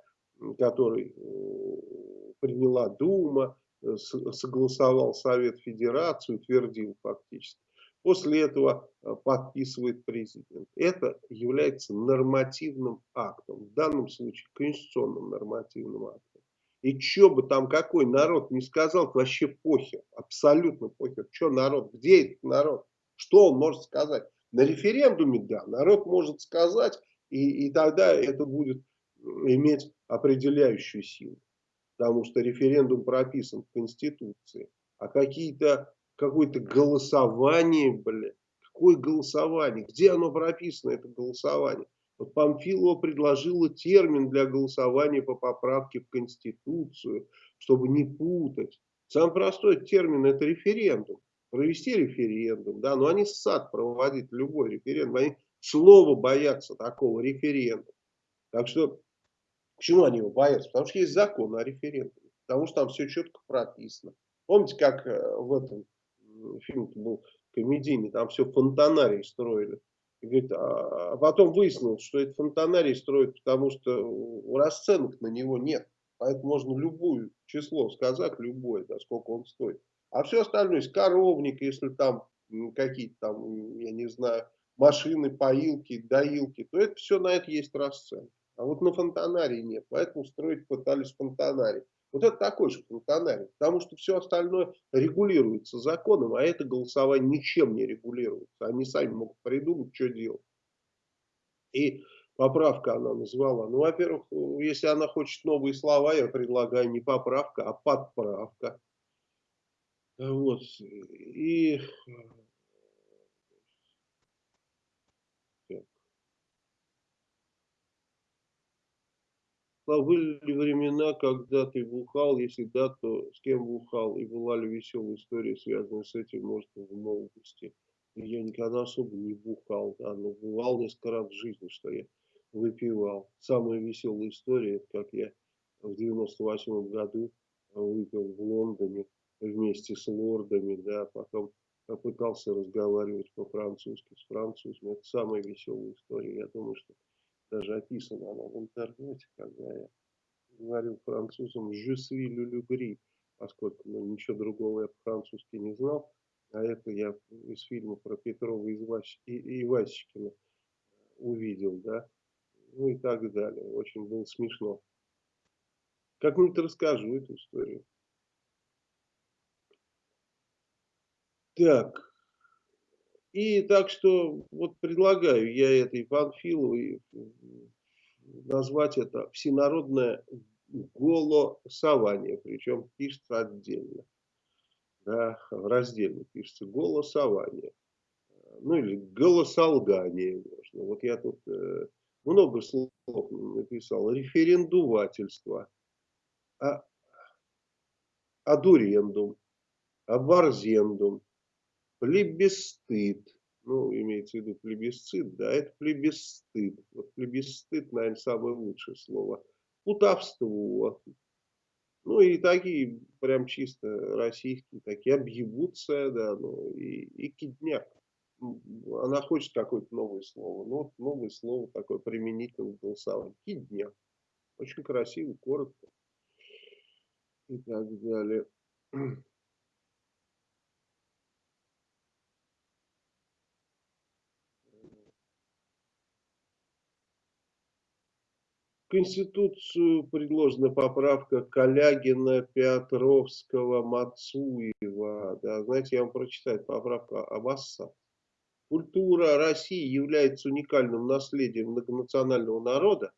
который э, приняла Дума, э, согласовал Совет Федерации, утвердил фактически. После этого э, подписывает президент. Это является нормативным актом, в данном случае конституционным нормативным актом. И что бы там какой народ не сказал, вообще похер, абсолютно похер. Что народ, где этот народ, что он может сказать? На референдуме, да, народ может сказать, и, и тогда это будет иметь определяющую силу. Потому что референдум прописан в Конституции. А какие-то какое-то голосование, блядь. Какое голосование? Где оно прописано, это голосование? Вот Памфилова предложила термин для голосования по поправке в Конституцию, чтобы не путать. Самый простой термин это референдум. Провести референдум, да, но они сад проводить любой референдум, они слова боятся такого референдума. Так что, почему они его боятся? Потому что есть закон о референдуме, потому что там все четко прописано. Помните, как э, в этом фильм был комедийный, там все фонтанарий строили. И говорит, а, а потом выяснилось, что это фонтанарий строят, потому что расценок на него нет. Поэтому можно любое число сказать, любое, да, сколько он стоит. А все остальное, есть коровник, если там какие-то там, я не знаю, машины, поилки, доилки, то это все на это есть расценки. А вот на фонтанарии нет, поэтому строить пытались фонтанарий. Вот это такой же функциональный, потому что все остальное регулируется законом, а это голосование ничем не регулируется. Они сами могут придумать, что делать. И поправка она назвала. Ну, во-первых, если она хочет новые слова, я предлагаю не поправка, а подправка. Вот. И Были ли времена, когда ты бухал? Если да, то с кем бухал? И была ли веселая история, связанная с этим, может, в молодости? Я никогда особо не бухал, да, но бывал несколько раз в жизни, что я выпивал. Самая веселая история, это как я в 98 году выпил в Лондоне вместе с лордами, да, потом попытался разговаривать по-французски с французами. Это самая веселая история. Я думаю, что даже описана она в интернете, когда я говорил французам «je suis le поскольку ну, ничего другого я по-французски не знал, а это я из фильма про Петрова и Ивасикина увидел, да, ну и так далее. Очень было смешно. Как-нибудь расскажу эту историю. Так, и так что вот предлагаю я этой Панфиловой назвать это всенародное голосование, причем пишется отдельно. Да, раздельно пишется голосование. Ну или голосолгание можно. Вот я тут э, много слов написал. Референдувательство, а, адурендум, аборзендум, плебисцит, ну, имеется в виду плебисцит, да, это плебисцит. Вот плебисцит, наверное, самое лучшее слово. Плутовство. Ну, и такие прям чисто российские, такие объебутся, да, ну, и, и кидняк. Она хочет какое-то новое слово. Ну, вот новое слово такое применительное к. Кидняк. Очень красиво, коротко. И так далее. Конституцию предложена поправка Калягина, Петровского, Мацуева. Да, знаете, я вам прочитаю поправка Аббаса. Культура России является уникальным наследием многонационального народа.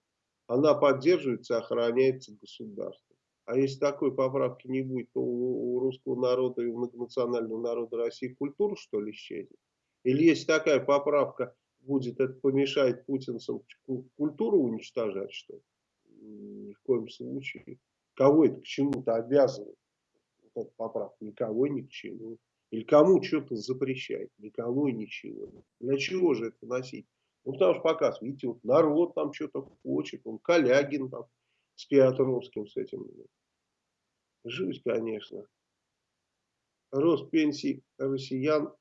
Она поддерживается охраняется государством. А если такой поправки не будет, то у русского народа и у многонационального народа России культура, что ли, исчезнет? Или есть такая поправка, будет это помешать путинцам культуру уничтожать, что? Ни в коем случае. Кого это к чему-то обязывает? Вот эта поправка. Никого ни к чему. Или кому что-то запрещать? Никому и ничего. Для чего же это носить? Ну, потому что показ, видите, вот народ там что-то хочет, он Калягин там с Петровским с этим. Жуть, конечно. Рост пенсий россиян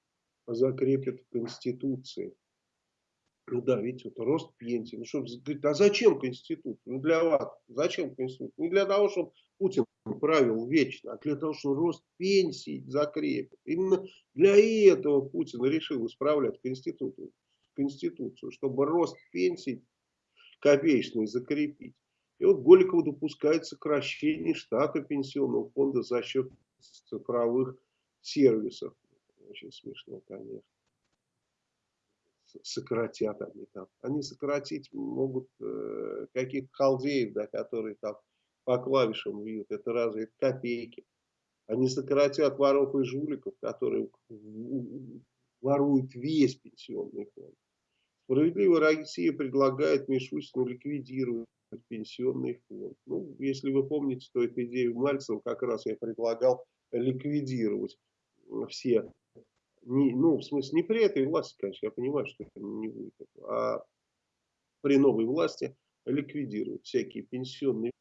закрепят в Конституции. Ну да, видите, вот рост пенсии. Ну что, говорит, а зачем Конституция? Ну для вас, зачем Конституция? Не для того, чтобы Путин правил вечно, а для того, чтобы рост пенсий закрепит. Именно для этого Путин решил исправлять Конституцию, Конституцию чтобы рост пенсий копеечный закрепить. И вот Голикова допускает сокращение штата пенсионного фонда за счет цифровых сервисов. Очень смешно, конечно сократят они там. Они сократить могут э, каких-то халдеев, да, которые там по клавишам бьют. Это разве это копейки. Они сократят воров и жуликов, которые воруют весь пенсионный фонд. Справедливая Россия предлагает Мишустину ликвидировать пенсионный фонд. Ну, если вы помните, то эту идею Мальцева как раз я предлагал ликвидировать все не, ну, в смысле, не при этой власти, конечно, я понимаю, что это не будет, а при новой власти ликвидировать всякие пенсионные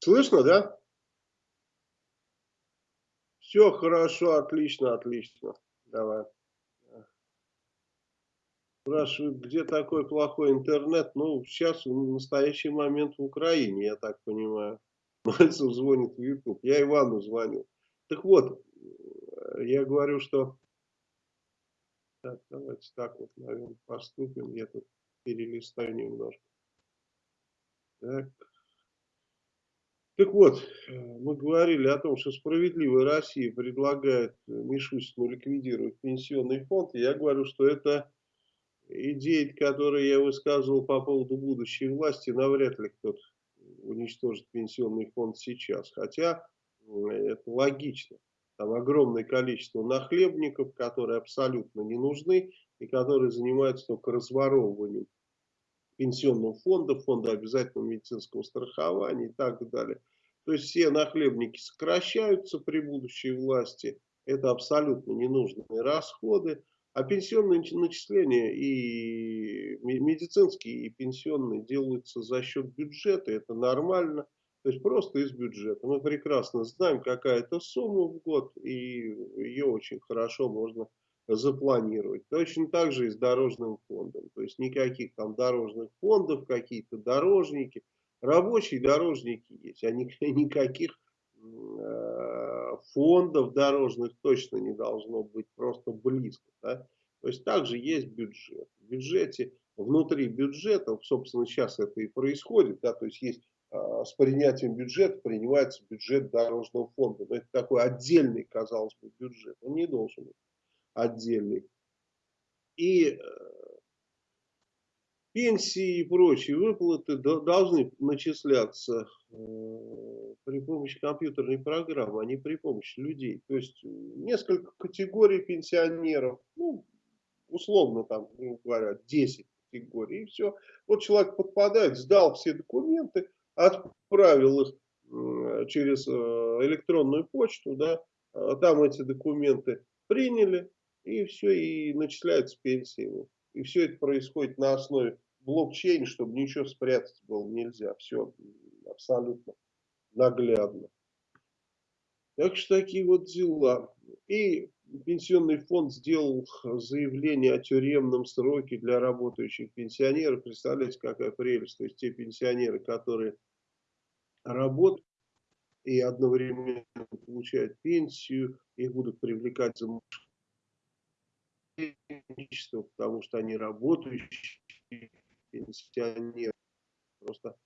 Слышно, да? Все хорошо, отлично, отлично. Давай. Спрашивают, где такой плохой интернет? Ну, сейчас в настоящий момент в Украине, я так понимаю. Мальцев звонит в YouTube. Я Ивану звонил. Так вот, я говорю, что... Так, давайте так вот, наверное, поступим. Я тут перелистаю немножко. Так. Так вот, мы говорили о том, что справедливая Россия предлагает Мишустину ликвидировать пенсионный фонд. Я говорю, что это идеи, которые я высказывал по поводу будущей власти, навряд ли кто-то уничтожит пенсионный фонд сейчас. Хотя это логично. Там огромное количество нахлебников, которые абсолютно не нужны и которые занимаются только разворовыванием пенсионного фонда, фонда обязательного медицинского страхования и так далее. То есть все нахлебники сокращаются при будущей власти. Это абсолютно ненужные расходы. А пенсионные начисления и медицинские, и пенсионные делаются за счет бюджета. Это нормально. То есть просто из бюджета. Мы прекрасно знаем, какая это сумма в год. И ее очень хорошо можно запланировать. Точно так же и с дорожным фондом. То есть никаких там дорожных фондов, какие-то дорожники. Рабочие дорожники есть, а никаких э, фондов дорожных точно не должно быть просто близко. Да? То есть также есть бюджет. В бюджете, внутри бюджета, собственно, сейчас это и происходит, да, то есть есть с принятием бюджета принимается бюджет дорожного фонда. Но это такой отдельный, казалось бы, бюджет. Он не должен быть отдельный. И пенсии и прочие выплаты должны начисляться э, при помощи компьютерной программы, а не при помощи людей. То есть несколько категорий пенсионеров, ну, условно там, ну, говоря, 10 категорий, и все. Вот человек подпадает, сдал все документы, отправил их через э, электронную почту, да, а там эти документы приняли, и все, и начисляются пенсии. И все это происходит на основе блокчейн, чтобы ничего спрятать было нельзя. Все абсолютно наглядно. Так что такие вот дела. И пенсионный фонд сделал заявление о тюремном сроке для работающих пенсионеров. Представляете, какая прелесть. То есть те пенсионеры, которые работают и одновременно получают пенсию, их будут привлекать за потому что они работающие пенсионеры. Просто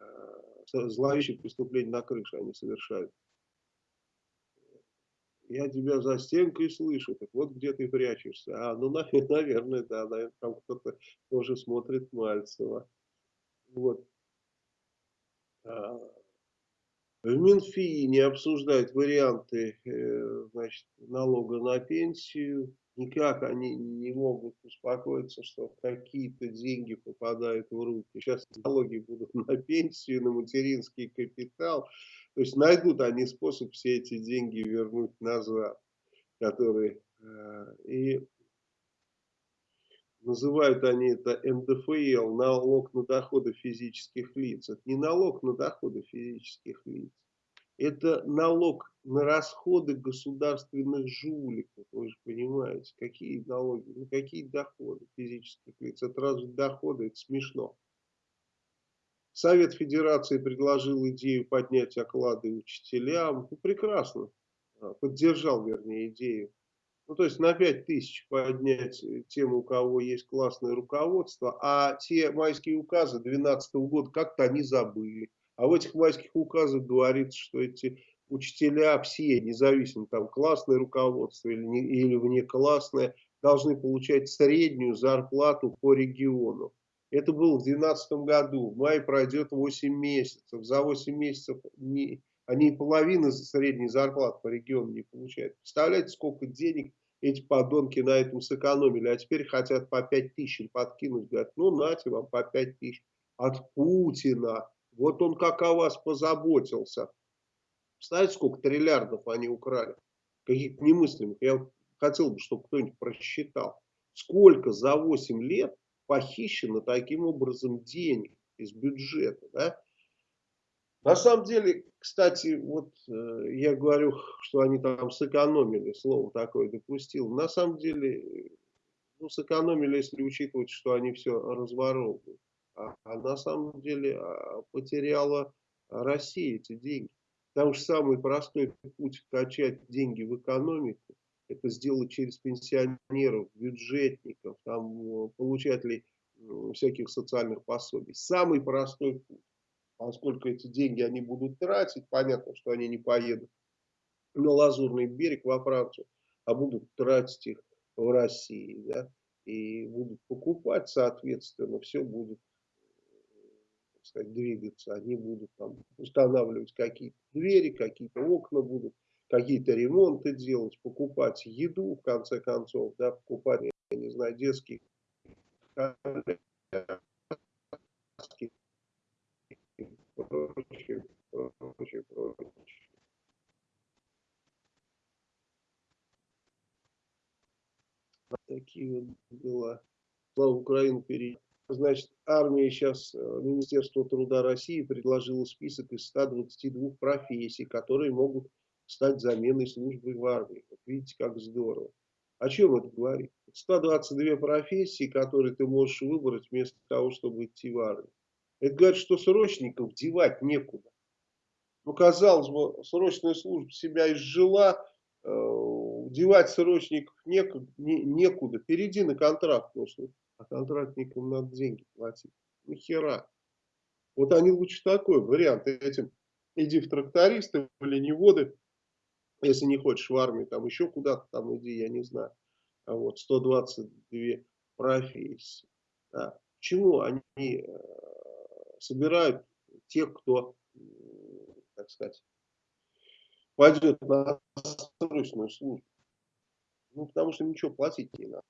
э, зловещие преступления на крыше они совершают. Я тебя за стенкой слышу, так вот где ты прячешься. А, ну, наверное, да, наверное, там кто-то тоже смотрит Мальцева. Вот. А, в Минфине обсуждают варианты э, значит, налога на пенсию никак они не могут успокоиться, что какие-то деньги попадают в руки. Сейчас налоги будут на пенсию, на материнский капитал. То есть найдут они способ все эти деньги вернуть назад, которые э, и называют они это НДФЛ, налог на доходы физических лиц. Это не налог на доходы физических лиц это налог на расходы государственных жуликов. Вы же понимаете, какие налоги, ну какие доходы физических лиц. Это разве доходы? Это смешно. Совет Федерации предложил идею поднять оклады учителям. Ну, прекрасно. А, поддержал, вернее, идею. Ну, то есть на 5 тысяч поднять тем, у кого есть классное руководство, а те майские указы 2012 года как-то они забыли. А в этих майских указах говорится, что эти учителя все, независимо там классное руководство или, не, или внеклассное, должны получать среднюю зарплату по региону. Это было в 2012 году. Май пройдет 8 месяцев. За 8 месяцев не, они половины средней зарплаты по региону не получают. Представляете, сколько денег эти подонки на этом сэкономили. А теперь хотят по 5 тысяч подкинуть. Говорят, ну нате вам по 5 тысяч от Путина. Вот он как о вас позаботился. Знаете, сколько триллиардов они украли? Каких-то немыслимых. Я хотел бы, чтобы кто-нибудь просчитал. Сколько за 8 лет похищено таким образом денег из бюджета. Да? На самом деле, кстати, вот э, я говорю, что они там сэкономили, слово такое допустил. На самом деле, ну, сэкономили, если учитывать, что они все разворовывают. А, а на самом деле а, потеряла Россия эти деньги. Потому что самый простой путь вкачать деньги в экономику, это сделать через пенсионеров, бюджетников, там, получателей всяких социальных пособий. Самый простой путь. Поскольку эти деньги они будут тратить, понятно, что они не поедут на Лазурный берег во Францию, а будут тратить их в России. Да? И будут покупать, соответственно, все будет сказать, двигаться. Они будут там устанавливать какие-то двери, какие-то окна будут, какие-то ремонты делать, покупать еду, в конце концов, да, покупать, я не знаю, детские прочее, прочее, прочее, прочее. Такие вот дела. Слава Украину перейти. Значит, армия сейчас, э, Министерство труда России предложило список из 122 профессий, которые могут стать заменой службы в армии. Вот видите, как здорово. О чем это говорит? 122 профессии, которые ты можешь выбрать вместо того, чтобы идти в армию. Это говорит, что срочников девать некуда. Ну, казалось бы, срочная служба себя изжила, э, девать срочников некуда, не, некуда. Перейди на контракт, потому а контрактникам надо деньги платить. Нахера? Вот они лучше такой вариант. Этим иди в трактористы, в оленеводы, если не хочешь в армию, там еще куда-то там иди, я не знаю. А вот 122 профессии. Да. Почему они э, собирают тех, кто, так сказать, пойдет на срочную службу? Ну, потому что ничего платить не надо.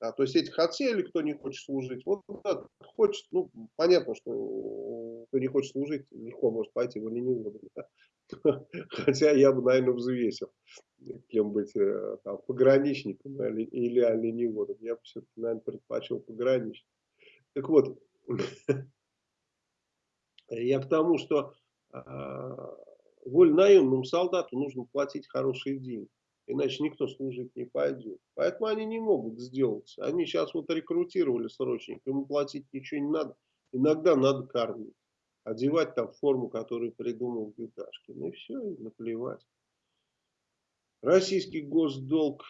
Да, то есть этих отсеяли, кто не хочет служить. Вот да, хочет, ну, понятно, что кто не хочет служить, легко может пойти в оленеводы. Да? Хотя я бы, наверное, взвесил, кем быть, э, там, пограничником или, или оленеводом. Я бы все-таки, наверное, предпочел пограничник. Так вот, я к тому, что э, вольнаемному солдату нужно платить хорошие деньги. Иначе никто служить не пойдет. Поэтому они не могут сделать. Они сейчас вот рекрутировали срочник, ему платить ничего не надо. Иногда надо кормить. Одевать там форму, которую придумал Гюташкин. И все, и наплевать. Российский госдолг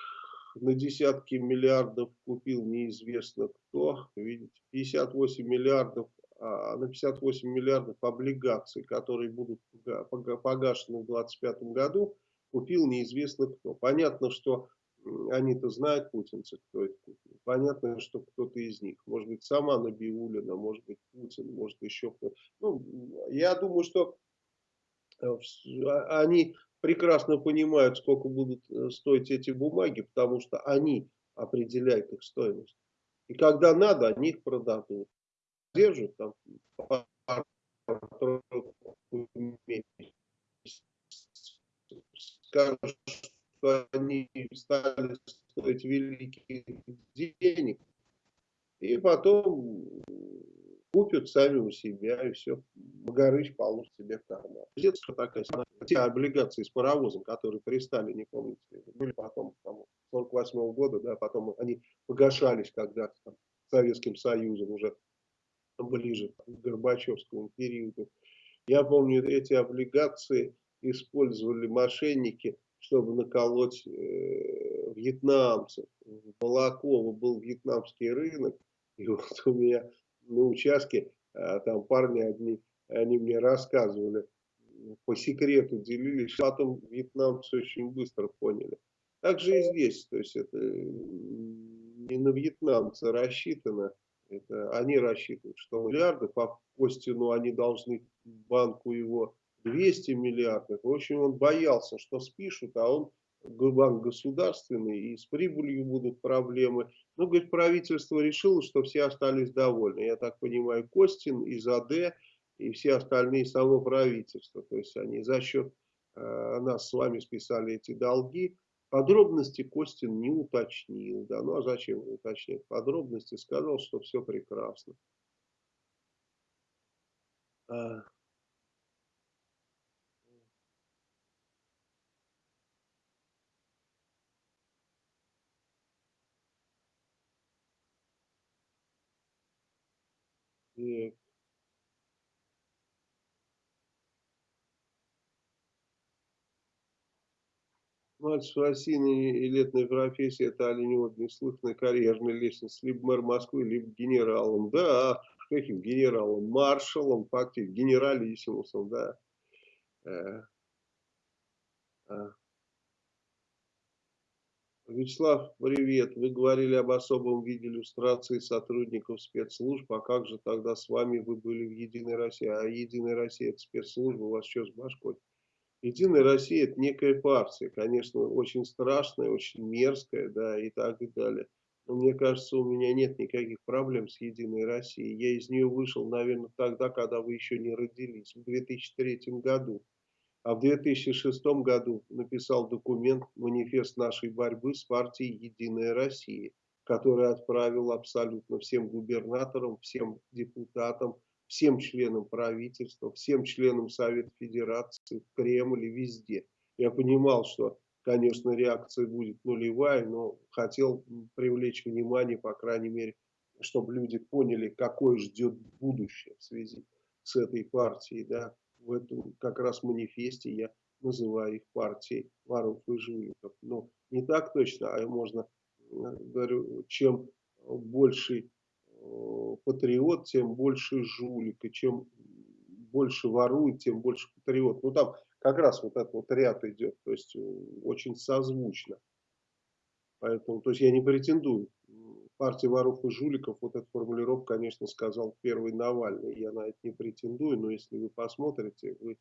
на десятки миллиардов купил неизвестно кто. Видите, 58 миллиардов, а на 58 миллиардов облигаций, которые будут погашены в 2025 году купил неизвестно кто. Понятно, что они-то знают путинцы, кто это. Понятно, что кто-то из них. Может быть, сама Набиулина, может быть, Путин, может еще кто-то. Ну, я думаю, что э, а, они прекрасно понимают, сколько будут э, стоить эти бумаги, потому что они определяют их стоимость. И когда надо, они их продадут. Держат там скажут, что они стали стоить великих денег, и потом купят сами у себя, и все, Магарыч положит себе карман. Это такая те облигации с паровозом, которые при Сталине, помните, были потом, там, 48 -го года, да, потом они погашались когда-то Советским Союзом уже ближе к Горбачевскому периоду. Я помню эти облигации, использовали мошенники, чтобы наколоть э, вьетнамцев. В Балаково был вьетнамский рынок, и вот у меня на участке а, там парни одни, они мне рассказывали, по секрету делились, потом вьетнамцы очень быстро поняли. Так же и здесь, то есть это не на вьетнамца рассчитано, это они рассчитывают, что миллиардов, а Костину они должны банку его 200 миллиардов. В общем, он боялся, что спишут, а он банк государственный, и с прибылью будут проблемы. Ну, говорит, правительство решило, что все остались довольны. Я так понимаю, Костин, ИЗАД и все остальные само правительство. То есть они за счет э, нас с вами списали эти долги. Подробности Костин не уточнил. Да? Ну а зачем уточнять подробности? Сказал, что все прекрасно. А, Так. Мальцев осиной и летной профессии это оленевод неслыханная карьерная лестница. Либо мэр Москвы, либо генералом. Да, каким генералом? Маршалом, фактически, генералиссимусом, да. Вячеслав, привет. Вы говорили об особом виде иллюстрации сотрудников спецслужб. А как же тогда с вами вы были в Единой России? А Единая Россия это спецслужба, у вас что с башкой? Единая Россия это некая партия, конечно, очень страшная, очень мерзкая, да, и так и далее. Но мне кажется, у меня нет никаких проблем с Единой Россией. Я из нее вышел, наверное, тогда, когда вы еще не родились, в 2003 году а в 2006 году написал документ «Манифест нашей борьбы с партией «Единая Россия», который отправил абсолютно всем губернаторам, всем депутатам, всем членам правительства, всем членам Совета Федерации, в Кремле, везде. Я понимал, что, конечно, реакция будет нулевая, но хотел привлечь внимание, по крайней мере, чтобы люди поняли, какое ждет будущее в связи с этой партией, да, в этом как раз манифесте я называю их партией воров и жуликов. Но не так точно, а можно, говорю, чем больше патриот, тем больше жулик. И чем больше ворует, тем больше патриот. Ну там как раз вот этот вот ряд идет, то есть очень созвучно. Поэтому, то есть я не претендую. Партия воров и жуликов, вот эту формулировку, конечно, сказал первый Навальный. Я на это не претендую, но если вы посмотрите, вы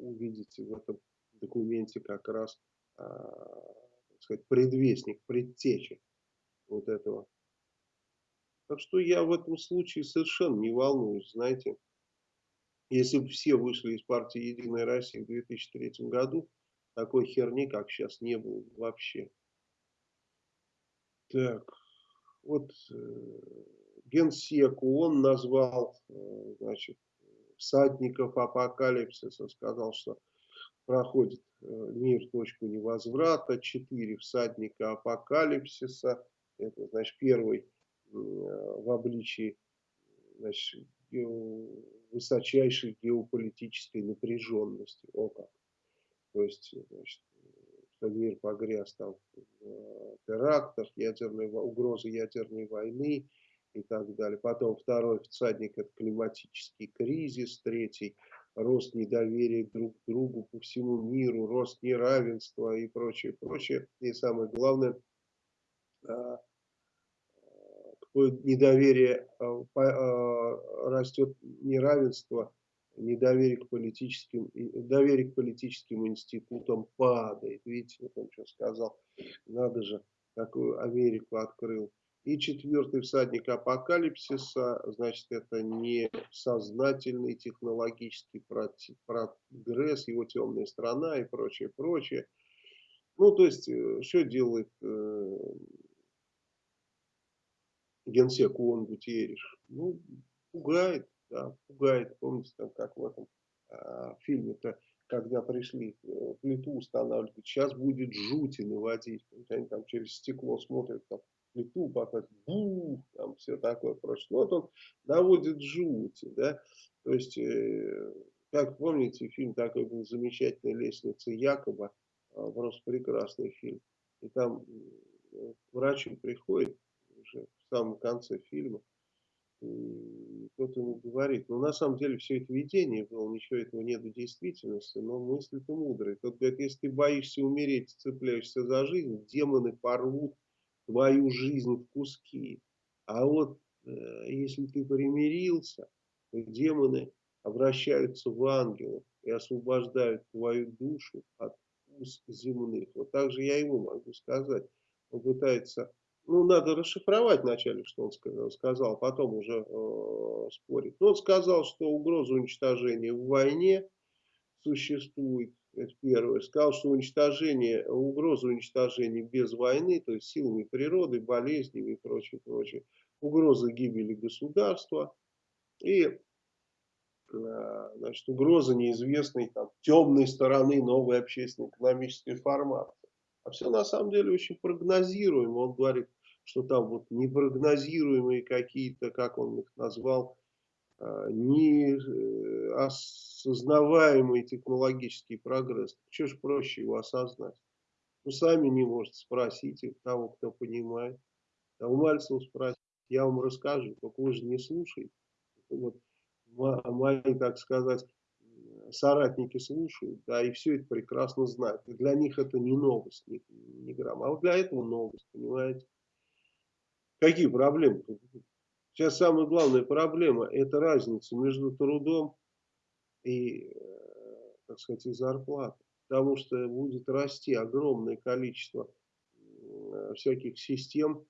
увидите в этом документе как раз, а, так сказать, предвестник, предтечи вот этого. Так что я в этом случае совершенно не волнуюсь, знаете. Если бы все вышли из партии «Единая Россия» в 2003 году, такой херни, как сейчас, не было вообще. Так, вот э, Генсеку он назвал, э, значит, всадников апокалипсиса, сказал, что проходит э, мир точку невозврата, четыре всадника апокалипсиса, это, значит, первый в обличии, значит, высочайшей геополитической напряженности. О как. То есть, значит, что мир погряз там в э, терактах, ядерной, угрозы ядерной войны и так далее. Потом второй всадник – это климатический кризис. Третий – рост недоверия друг к другу по всему миру, рост неравенства и прочее, прочее. И самое главное, а, какое недоверие растет неравенство недоверие к политическим, доверие к политическим институтам падает. Видите, вот он что сказал. Надо же, такую Америку открыл. И четвертый всадник апокалипсиса, значит, это не сознательный технологический прогресс, его темная страна и прочее, прочее. Ну, то есть, э, что делает э, генсек ООН Гутьериш? Ну, пугает да, пугает. Помните, там, как в этом э, фильме-то, когда пришли э, плиту устанавливать, сейчас будет жути наводить. Они там через стекло смотрят, там, плиту, потом бух, там все такое прочее. Вот он наводит жути, да, то есть, э, как помните, фильм такой был замечательный «Лестница Якоба», э, просто прекрасный фильм. И там э, врачи приходит уже в самом конце фильма, кто-то ему говорит, ну на самом деле все это видение было, ничего этого нет в действительности, но мысли-то мудрые. Тот говорит, если ты боишься умереть, цепляешься за жизнь, демоны порвут твою жизнь в куски. А вот э, если ты примирился, то демоны обращаются в ангелов и освобождают твою душу от уз земных. Вот так же я ему могу сказать. Он пытается ну, надо расшифровать вначале, что он сказал, потом уже э, спорить. Но он сказал, что угроза уничтожения в войне существует, это первое. Сказал, что уничтожение, угроза уничтожения без войны, то есть силами природы, болезнями и прочее, прочее. Угроза гибели государства и э, значит, угроза неизвестной там, темной стороны новой общественно-экономической формации. А все на самом деле очень прогнозируемо. Он говорит, что там вот непрогнозируемые какие-то, как он их назвал, а, неосознаваемый э, технологический прогресс. Что ж проще его осознать? Ну, сами не можете, спросите того, кто понимает. А у Мальцева спросите, я вам расскажу, только вы же не слушаете. Вот мои, так сказать, соратники слушают, да, и все это прекрасно знают. И для них это не новость, ни, ни грамма. А вот для этого новость, понимаете? Какие проблемы? Сейчас самая главная проблема – это разница между трудом и, э, так сказать, и зарплатой. Потому что будет расти огромное количество э, всяких систем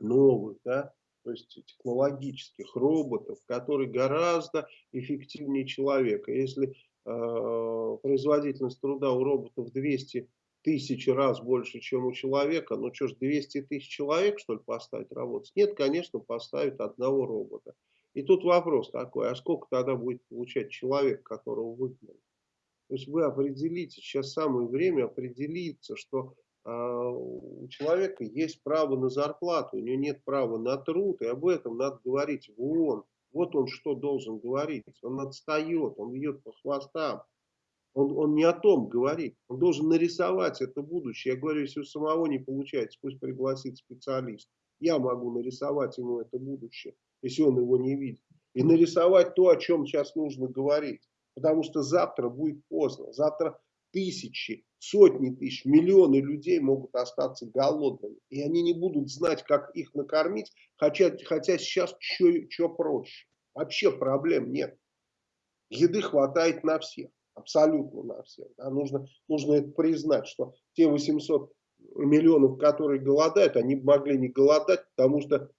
новых, да, то есть технологических роботов, которые гораздо эффективнее человека. Если э, производительность труда у роботов 200 тысячи раз больше, чем у человека. Ну что ж, 200 тысяч человек, что ли, поставить работать? Нет, конечно, поставят одного робота. И тут вопрос такой, а сколько тогда будет получать человек, которого выгнали? То есть вы определите, сейчас самое время определиться, что э, у человека есть право на зарплату, у него нет права на труд, и об этом надо говорить в ООН. Вот он что должен говорить. Он отстает, он бьет по хвостам. Он, он не о том говорит. Он должен нарисовать это будущее. Я говорю, если у самого не получается, пусть пригласит специалист. Я могу нарисовать ему это будущее, если он его не видит. и нарисовать то, о чем сейчас нужно говорить. Потому что завтра будет поздно. Завтра тысячи, сотни тысяч, миллионы людей могут остаться голодными. И они не будут знать, как их накормить, хотя, хотя сейчас что проще. Вообще проблем нет. Еды хватает на всех, абсолютно на всех. Да? Нужно, нужно это признать, что те 800 миллионов, которые голодают, они могли не голодать, потому что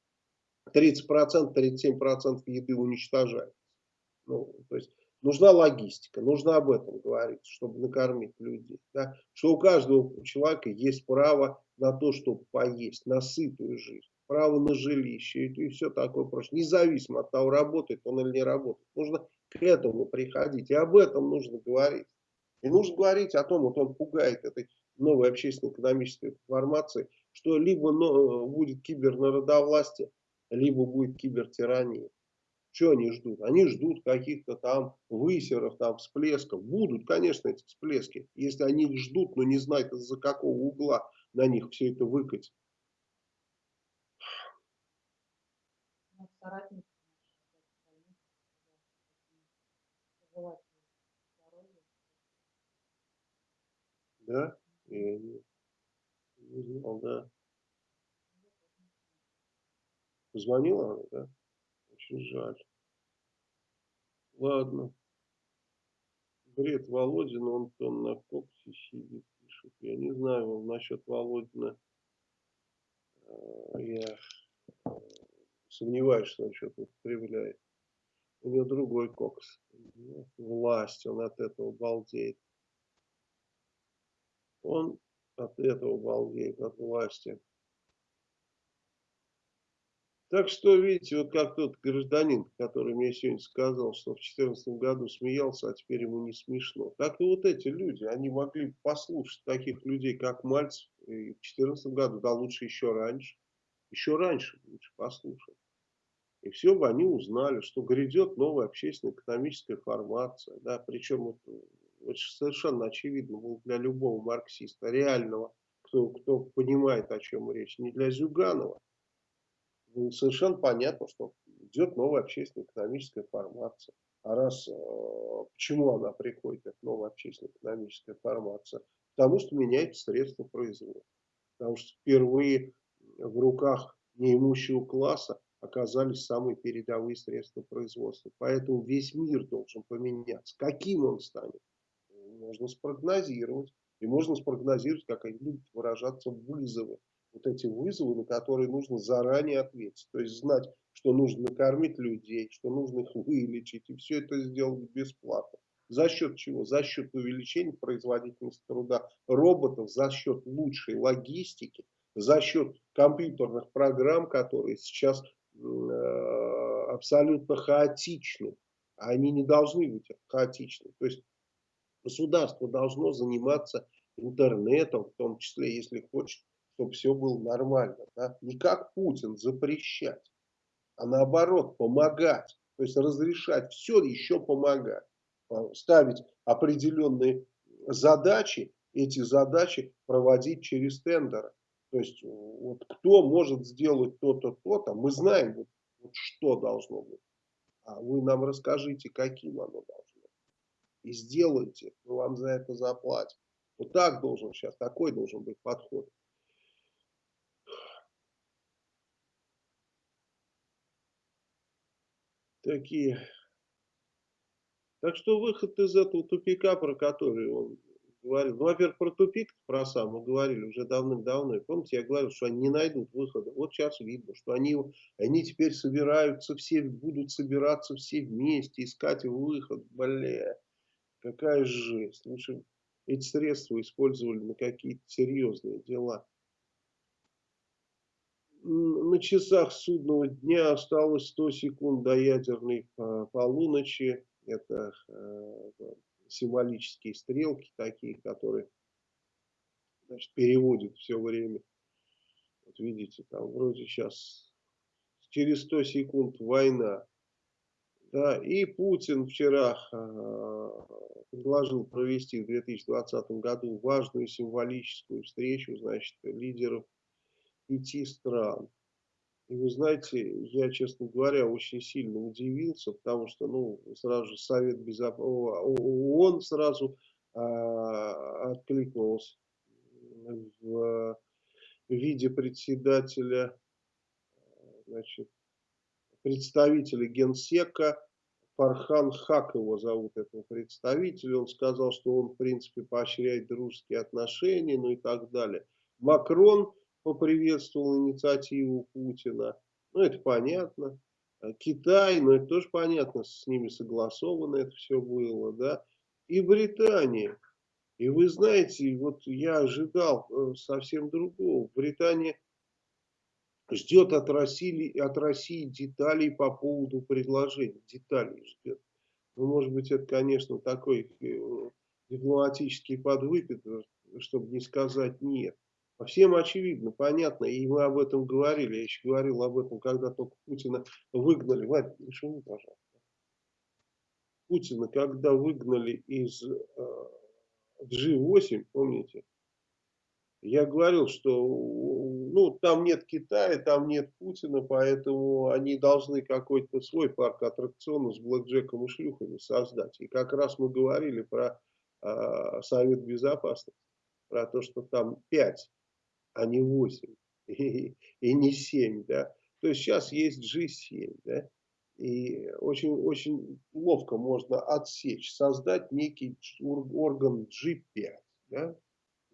30%, 37% еды уничтожается. Ну, то есть нужна логистика, нужно об этом говорить, чтобы накормить людей. Да? Что у каждого человека есть право на то, чтобы поесть, на сытую жизнь, право на жилище и, и все такое прочее. Независимо от того, работает он или не работает. Нужно к этому приходить, и об этом нужно говорить. И нужно говорить о том, вот он пугает этой новой общественно-экономической формации, что либо будет кибернародовластие, либо будет кибертирания. Что они ждут? Они ждут каких-то там высеров, там всплесков. Будут, конечно, эти всплески. Если они их ждут, но не знают, из-за какого угла на них все это выкатит. Да? Я не, не знал, да. Позвонила она, да? Очень жаль. Ладно. Бред Володина, он там на коксе сидит, пишет. Я не знаю, насчет Володина. Э, я э, сомневаюсь, что он что-то употребляет. У него другой кокс. Власть, он от этого балдеет. Он от этого балдеет, от власти. Так что, видите, вот как тот гражданин, который мне сегодня сказал, что в 2014 году смеялся, а теперь ему не смешно. Так и вот эти люди, они могли послушать таких людей, как Мальцев, и в 2014 году, да лучше еще раньше. Еще раньше лучше послушать. И все бы они узнали, что грядет новая общественно-экономическая формация. Да, причем вот, вот совершенно очевидно было для любого марксиста, реального, кто, кто понимает, о чем речь, не для Зюганова, ну, совершенно понятно, что идет новая общественно-экономическая формация. А раз, э, почему она приходит, эта новая общественно-экономическая формация? Потому что меняется средства производства. Потому что впервые в руках неимущего класса оказались самые передовые средства производства. Поэтому весь мир должен поменяться. Каким он станет? Можно спрогнозировать. И можно спрогнозировать, как они будут выражаться вызовы вот эти вызовы, на которые нужно заранее ответить. То есть знать, что нужно накормить людей, что нужно их вылечить, и все это сделать бесплатно. За счет чего? За счет увеличения производительности труда роботов, за счет лучшей логистики, за счет компьютерных программ, которые сейчас э, абсолютно хаотичны. Они не должны быть хаотичны. То есть государство должно заниматься интернетом, в том числе, если хочет чтобы все было нормально. Да? Не как Путин запрещать, а наоборот помогать. То есть разрешать все, еще помогать. Ставить определенные задачи, эти задачи проводить через тендеры. То есть вот кто может сделать то-то, то-то, мы знаем, вот, вот что должно быть. А вы нам расскажите, каким оно должно быть. И сделайте, мы вам за это заплатим. Вот так должен сейчас, такой должен быть подход. такие. Так что выход из этого тупика, про который он говорил, ну, во-первых, про тупик, про сам мы говорили уже давным-давно. Помните, я говорил, что они не найдут выхода. Вот сейчас видно, что они, они теперь собираются все, будут собираться все вместе, искать выход. Бля, какая жесть. Лучше эти средства использовали на какие-то серьезные дела на часах судного дня осталось 100 секунд до ядерной а, полуночи. Это э, символические стрелки такие, которые значит, переводят все время. Вот видите, там вроде сейчас через 100 секунд война. Да, и Путин вчера э, предложил провести в 2020 году важную символическую встречу, значит, лидеров пяти стран. И вы знаете, я, честно говоря, очень сильно удивился, потому что, ну, сразу же Совет Безопасности, ООН сразу а, откликнулся в виде председателя, значит, представителя Генсека, Фархан Хак его зовут, этого представителя. Он сказал, что он, в принципе, поощряет дружеские отношения, ну и так далее. Макрон поприветствовал инициативу Путина. Ну, это понятно. Китай, ну, это тоже понятно, с ними согласовано это все было, да. И Британия. И вы знаете, вот я ожидал э, совсем другого. Британия ждет от России, от России деталей по поводу предложений. Деталей ждет. Ну, может быть, это, конечно, такой э, дипломатический подвыпит, чтобы не сказать нет. А всем очевидно, понятно, и мы об этом говорили. Я еще говорил об этом, когда только Путина выгнали. Вадик, не шуми, пожалуйста. Путина, когда выгнали из э, G8, помните, я говорил, что ну, там нет Китая, там нет Путина, поэтому они должны какой-то свой парк аттракционов с блэкджеком и шлюхами создать. И как раз мы говорили про э, Совет Безопасности, про то, что там 5, а не 8 и, и не 7. Да? То есть сейчас есть G7. Да? И очень, очень ловко можно отсечь, создать некий орган G5, да?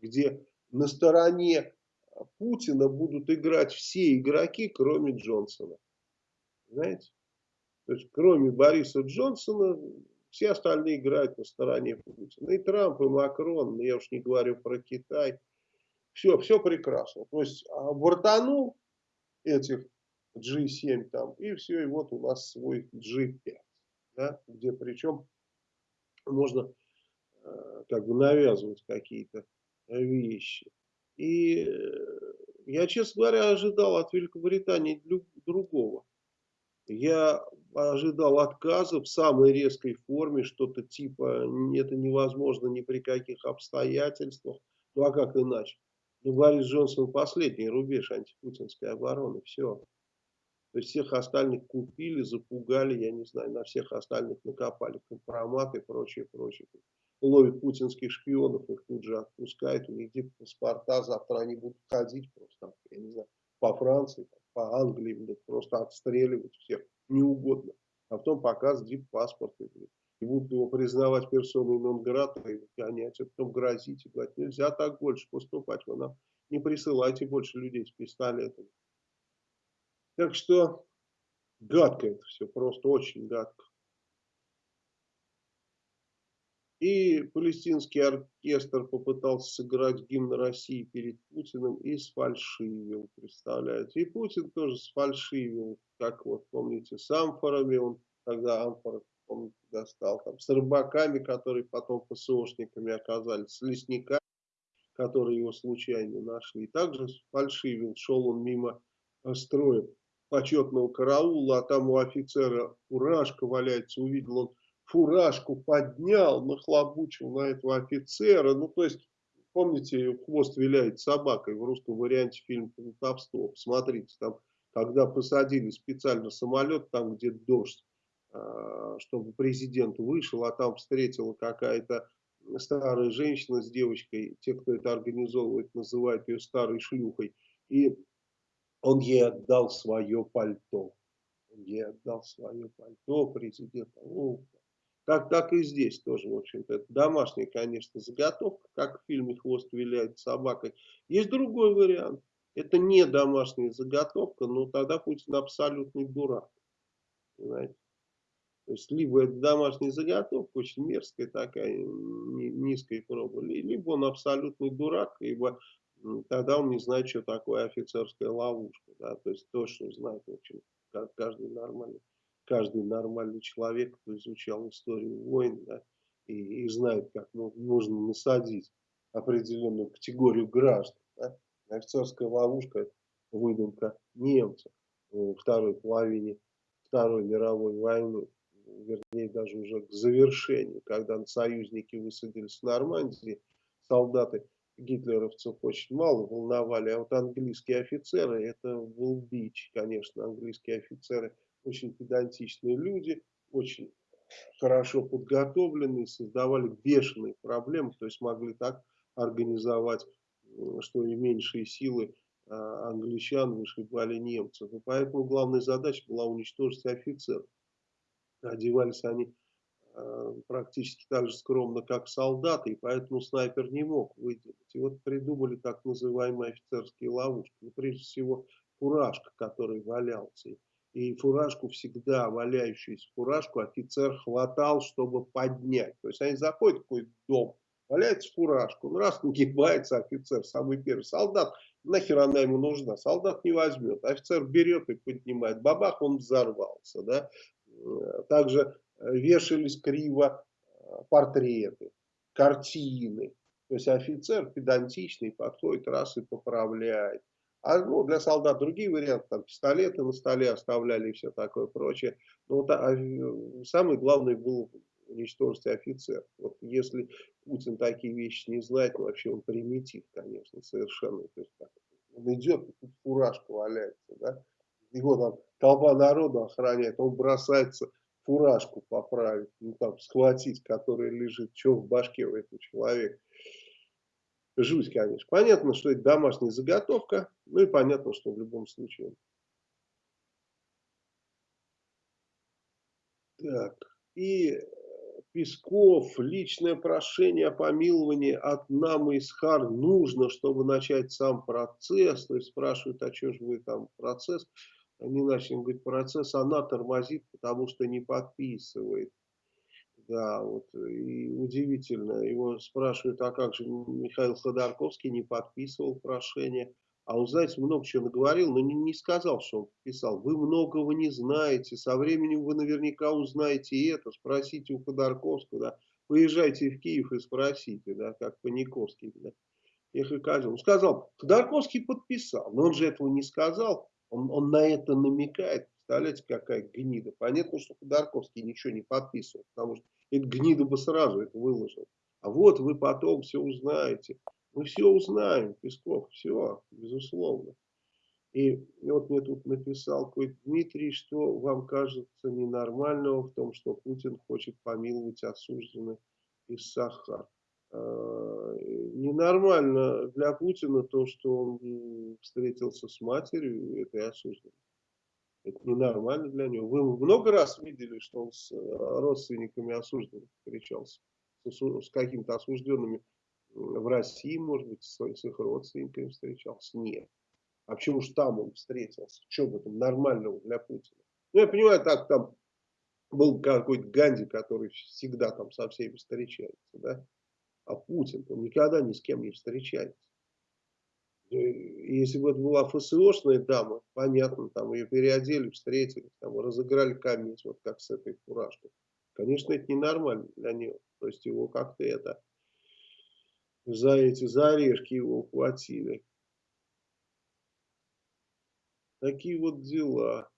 где на стороне Путина будут играть все игроки, кроме Джонсона. Знаете? То есть, кроме Бориса Джонсона, все остальные играют на стороне Путина. И Трамп, и Макрон, я уж не говорю про Китай. Все, все прекрасно. То есть, бортанул этих G7 там, и все, и вот у нас свой G5. Да, где причем можно э, как бы навязывать какие-то вещи. И э, я, честно говоря, ожидал от Великобритании другого. Я ожидал отказа в самой резкой форме, что-то типа это невозможно ни при каких обстоятельствах. Ну а как иначе? Ну, Борис Джонсон последний рубеж антипутинской обороны. Все. То есть всех остальных купили, запугали, я не знаю, на всех остальных накопали компроматы и прочее, прочее ловит путинских шпионов, их тут же отпускают, у них паспорта, завтра они будут ходить просто, я не знаю, по Франции, по Англии, будут просто отстреливать всех, не. А потом показывать дип-паспорт, и будут его признавать персоной нон-грата и выгонять, а потом грозить и говорить, нельзя так больше поступать, вы нам не присылайте больше людей с пистолетами. Так что гадко это все, просто очень гадко. И палестинский оркестр попытался сыграть гимн России перед Путиным и сфальшивил, представляете. И Путин тоже сфальшивил, как вот помните, с амфорами, он тогда амфоры, помните, достал, там, с рыбаками, которые потом ПСОшниками оказались, с лесниками, которые его случайно нашли. И также сфальшивил, шел он мимо строя почетного караула, а там у офицера фуражка валяется, увидел он фуражку поднял, нахлобучил на этого офицера. Ну, то есть, помните, хвост виляет собакой в русском варианте фильма «Автостоп». Смотрите, там, когда посадили специально самолет, там, где дождь, а, чтобы президент вышел, а там встретила какая-то старая женщина с девочкой, те, кто это организовывает, называют ее старой шлюхой, и он ей отдал свое пальто. Он ей отдал свое пальто президента. Так, так и здесь тоже, в общем-то, это домашняя, конечно, заготовка, как в фильме «Хвост виляет собакой». Есть другой вариант. Это не домашняя заготовка, но тогда Путин абсолютный дурак. Понимаете? То есть, либо это домашняя заготовка, очень мерзкая такая, низкая проба, либо он абсолютный дурак, либо тогда он не знает, что такое офицерская ловушка. Да? То есть, точно знает, в общем, каждый нормальный каждый нормальный человек, кто изучал историю войн, да, и, и знает, как можно насадить определенную категорию граждан. Да. Офицерская ловушка – выдумка немцев во второй половине Второй мировой войны, вернее даже уже к завершению, когда союзники высадились в Нормандии, солдаты гитлеровцев очень мало волновали, а вот английские офицеры, это был бич, конечно, английские офицеры очень педантичные люди, очень хорошо подготовленные, создавали бешеные проблемы, то есть могли так организовать, что и меньшие силы а, англичан вышибали немцев. И поэтому главная задача была уничтожить офицеров. Одевались они э, практически так же скромно, как солдаты, и поэтому снайпер не мог выделить. И вот придумали так называемые офицерские ловушки. Ну, прежде всего, фуражка, который валялся. Фуражку всегда, валяющуюся фуражку, офицер хватал, чтобы поднять. То есть они заходят в какой-то дом, валяется фуражку, ну раз нагибается офицер, самый первый солдат, нахер она ему нужна, солдат не возьмет, офицер берет и поднимает, бабах, он взорвался, да, также э, вешались криво э, портреты, картины. То есть офицер педантичный подходит раз и поправляет. А ну, для солдат другие варианты, там пистолеты на столе оставляли и все такое прочее. Но вот, а, э, самый главный был уничтожить офицер. Вот если Путин такие вещи не знает, ну, вообще он примитив, конечно, совершенно. То есть, так, он идет, тут фуражка валяется, да его там толпа народу охраняет, он бросается фуражку поправить, ну там схватить, которая лежит, что в башке у этого человека. Жуть, конечно. Понятно, что это домашняя заготовка, ну и понятно, что в любом случае. Так, и Песков, личное прошение о помиловании от Намы Исхар нужно, чтобы начать сам процесс. То есть спрашивают, а что же вы там процесс? Они начали говорить, процесс она тормозит, потому что не подписывает. Да, вот, и удивительно, его спрашивают, а как же Михаил Ходорковский не подписывал прошение. А он, знаете, много чего наговорил, но не, не сказал, что он подписал. Вы многого не знаете, со временем вы наверняка узнаете это, спросите у Ходорковского, да. Поезжайте в Киев и спросите, да, как Паниковский, да. Ехай Он сказал, Ходорковский подписал, но он же этого не сказал. Он, он на это намекает. Представляете, какая гнида. Понятно, что Ходорковский ничего не подписывал, потому что эта гнида бы сразу это выложил. А вот вы потом все узнаете. Мы все узнаем, Песков, все, безусловно. И, вот мне тут написал какой Дмитрий, что вам кажется ненормального в том, что Путин хочет помиловать осужденных из Сахар. Э, ненормально для Путина то, что он встретился с матерью этой осужденной. Это ненормально для него. Вы много раз видели, что он с э, родственниками осужденных встречался? С, какими-то осужденными в России, может быть, с, с их родственниками встречался? Нет. А почему же там он встретился? Что в этом нормального для Путина? Ну, я понимаю, так там был какой-то Ганди, который всегда там со всеми встречается, да? А Путин, он никогда ни с кем не встречается. Если бы это была ФСОшная дама, понятно, там ее переодели, встретили, там разыграли камень, вот как с этой фуражкой. Конечно, это ненормально для нее. То есть его как-то это за эти за орешки его ухватили. Такие вот дела.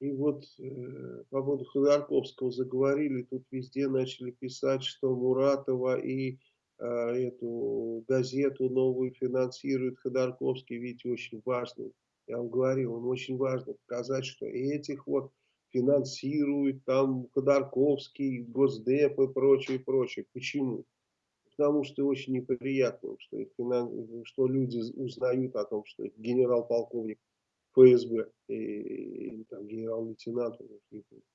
И вот э, по поводу Ходорковского заговорили, тут везде начали писать, что Муратова и эту газету новую финансирует Ходорковский, видите, очень важный. Я вам говорил, он очень важно показать, что этих вот финансирует там Ходорковский, Госдеп и прочее, прочее. Почему? Потому что очень неприятно, что, что люди узнают о том, что генерал-полковник ФСБ и, и генерал-лейтенант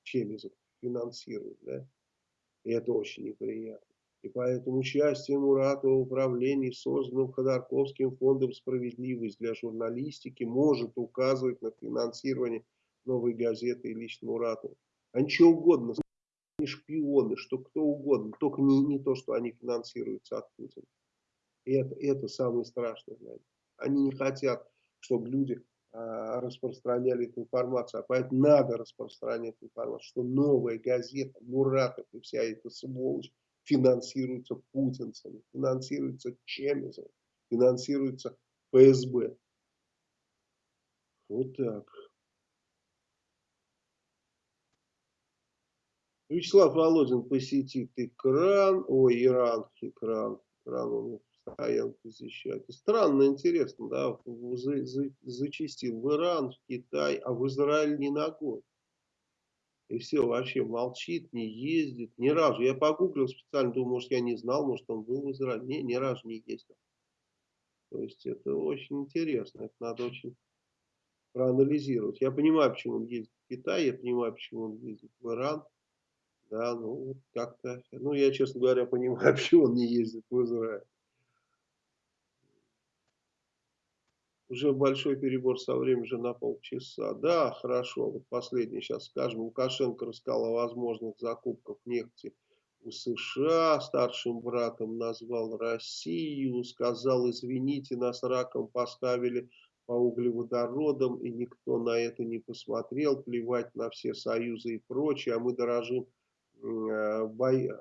Чемизов финансирует, да, и это очень неприятно. И поэтому участие Муратова в управлении созданным Ходорковским фондом «Справедливость» для журналистики может указывать на финансирование новой газеты и лично Муратова. А ничего угодно, они шпионы, что кто угодно, только не, не то, что они финансируются от Путина. И это, это самое страшное них. Они не хотят, чтобы люди а, распространяли эту информацию. А поэтому надо распространять информацию, что новая газета, Муратов и вся эта сволочь финансируется путинцами, финансируется Чемизом, финансируется ФСБ. Вот так. Вячеслав Володин посетит экран, ой, Иран, экран, экран он стоянки защищать. Странно, интересно, да, за, за, зачистил в Иран, в Китай, а в Израиль не ногой. И все, вообще молчит, не ездит, ни разу. Я погуглил специально, думаю, может я не знал, может он был в Израиле. Не, ни разу не ездил. То есть это очень интересно, это надо очень проанализировать. Я понимаю, почему он ездит в Китай, я понимаю, почему он ездит в Иран. Да, ну, как-то, ну, я, честно говоря, понимаю, почему он не ездит в Израиль. Уже большой перебор со временем же на полчаса. Да, хорошо, вот последний сейчас скажем. Лукашенко рассказал о возможных закупках нефти у США, старшим братом назвал Россию, сказал, извините, нас раком поставили по углеводородам, и никто на это не посмотрел, плевать на все союзы и прочее, а мы дорожим Э,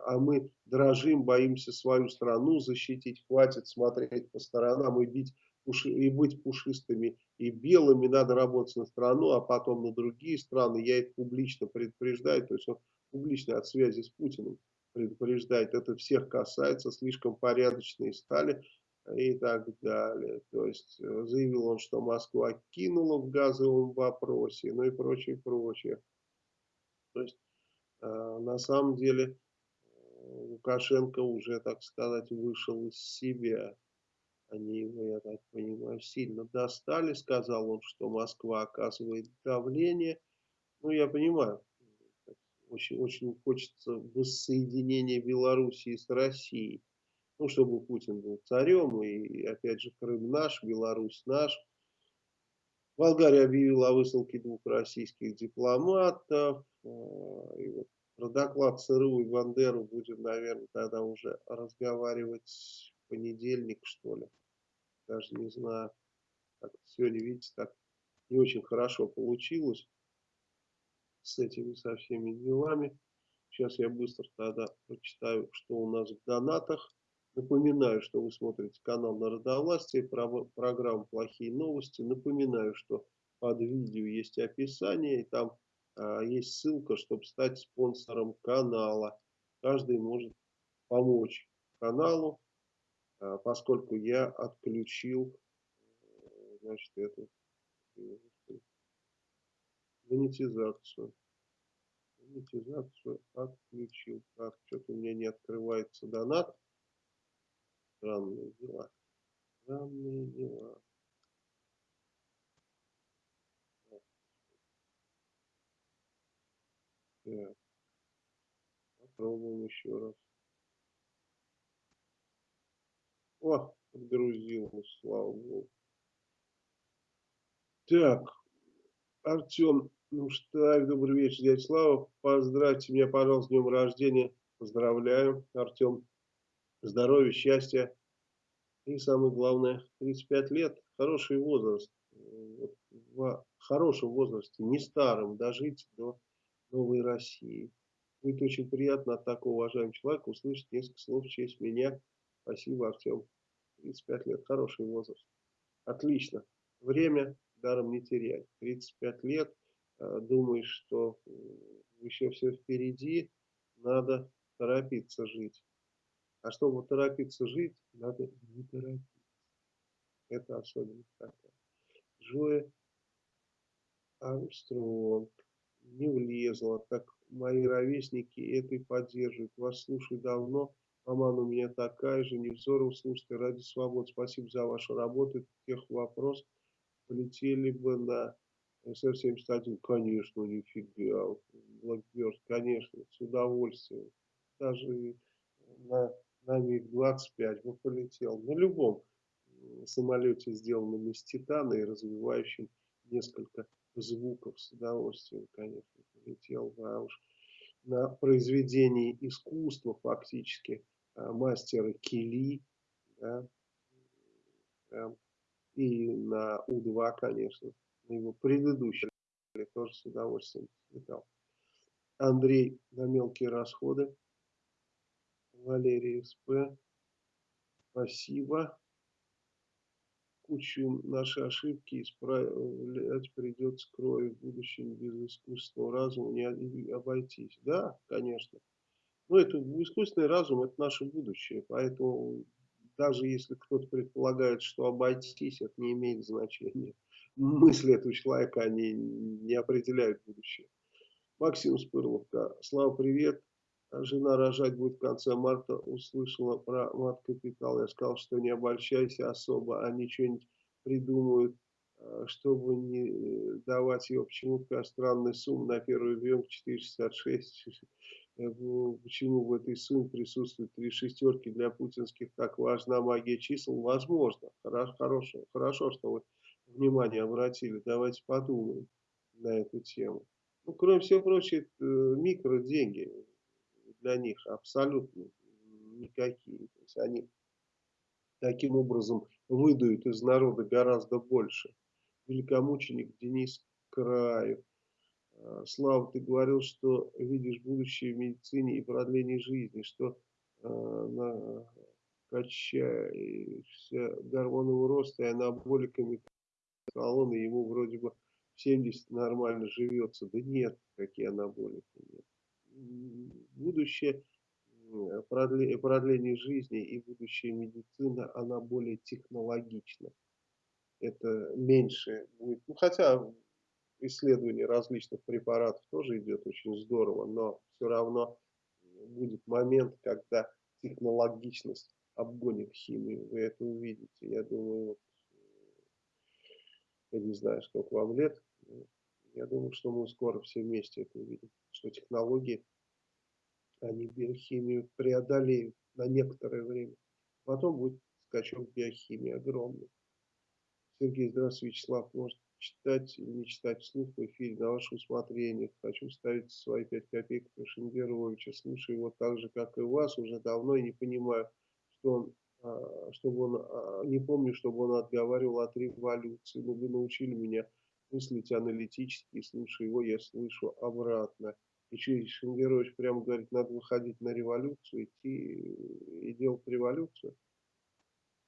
а мы дрожим, боимся свою страну защитить, хватит смотреть по сторонам и, бить, и быть пушистыми и белыми, надо работать на страну, а потом на другие страны. Я это публично предупреждаю, то есть он публично от связи с Путиным предупреждает, это всех касается, слишком порядочные стали и так далее. То есть э, заявил он, что Москва кинула в газовом вопросе, ну и прочее, прочее. То есть а, на самом деле Лукашенко уже, так сказать, вышел из себя. Они его, я так понимаю, сильно достали. Сказал он, что Москва оказывает давление. Ну, я понимаю, очень, очень хочется воссоединения Белоруссии с Россией. Ну, чтобы Путин был царем, и опять же Крым наш, Беларусь наш. Болгария объявила о высылке двух российских дипломатов. А, и вот про доклад ЦРУ и Бандеру будем, наверное, тогда уже разговаривать понедельник, что ли. Даже не знаю. Как сегодня, видите, так не очень хорошо получилось с этими со всеми делами. Сейчас я быстро тогда прочитаю, что у нас в донатах. Напоминаю, что вы смотрите канал Народовластия, программу «Плохие новости». Напоминаю, что под видео есть описание, и там а, есть ссылка, чтобы стать спонсором канала. Каждый может помочь каналу, поскольку я отключил э, значит, эту монетизацию. Монетизацию отключил. Так, что-то у меня не открывается донат. Странные дела. Странные дела. Так. Попробуем еще раз. О, подгрузилось, слава богу. Так, Артем ну что, добрый вечер, дядя Слава. Поздравьте меня, пожалуйста, с днем рождения. Поздравляю, Артем. Здоровья, счастья. И самое главное, 35 лет. Хороший возраст. В хорошем возрасте, не старым, дожить до новой России. Будет очень приятно от такого уважаемого человека услышать несколько слов в честь меня. Спасибо, Артем. 35 лет, хороший возраст. Отлично. Время даром не терять. 35 лет, э, думаешь, что э, еще все впереди, надо торопиться жить. А чтобы торопиться жить, надо не торопиться. Это особенность такая. Джоя Армстронг не влезла, так мои ровесники это и поддерживают. Вас слушаю давно, маман у меня такая же, Невзоров слушайте, ради свободы, спасибо за вашу работу, тех вопрос, полетели бы на СР-71, конечно, нифига, Blackbird, конечно, с удовольствием, даже на, на МиГ-25 бы полетел, на любом самолете, сделанном из титана и развивающем несколько звуков с удовольствием, конечно, полетел, да уж на произведении искусства фактически а, мастера Кили, да, и на У-2, конечно, на его предыдущий тоже с удовольствием летал. Андрей на мелкие расходы. Валерий СП. Спасибо кучу наши ошибки исправлять придется кровью в будущем без искусственного разума не обойтись. Да, конечно. Но это искусственный разум, это наше будущее, поэтому даже если кто-то предполагает, что обойтись, это не имеет значения. Мысли этого человека, они не определяют будущее. Максим Спырловка. Слава, привет. Жена рожать будет в конце марта. Услышала про мат-капитал. Я сказал, что не обольщайся особо. Они что-нибудь придумают, э, чтобы не давать ее почему-то такая странная сумма на первый ребенок 466. Почему в этой сумме присутствуют три шестерки для путинских так важна магия чисел? Возможно. Хорошо, хорошо, что вы внимание обратили. Давайте подумаем на эту тему. Ну, кроме всего прочего, это микроденьги для них абсолютно никакие. То есть они таким образом выдают из народа гораздо больше. Великомученик Денис Краев. А, Слава, ты говорил, что видишь будущее в медицине и продлении жизни, что э, качаешься гормонового роста и анаболиками колонны, ему вроде бы 70 нормально живется. Да нет, какие анаболики нет. Будущее продление, продление жизни и будущее медицина, она более технологична. Это меньше будет, ну хотя исследование различных препаратов тоже идет очень здорово, но все равно будет момент, когда технологичность обгонит химию. Вы это увидите. Я думаю, вот я не знаю, сколько вам лет. Я думаю, что мы скоро все вместе это увидим. Что технологии, они биохимию преодолеют на некоторое время. Потом будет скачок биохимии огромный. Сергей, здравствуйте, Вячеслав. Может читать или не читать вслух в эфире на ваше усмотрение. Хочу ставить свои пять копеек про Шенгеровича. Слушаю его так же, как и вас, уже давно и не понимаю, что он а, чтобы он, а, не помню, чтобы он отговаривал от революции, но вы научили меня мыслить аналитически, и слушая его, я слышу обратно. И что, Шенгерович прямо говорит, надо выходить на революцию, идти и делать революцию?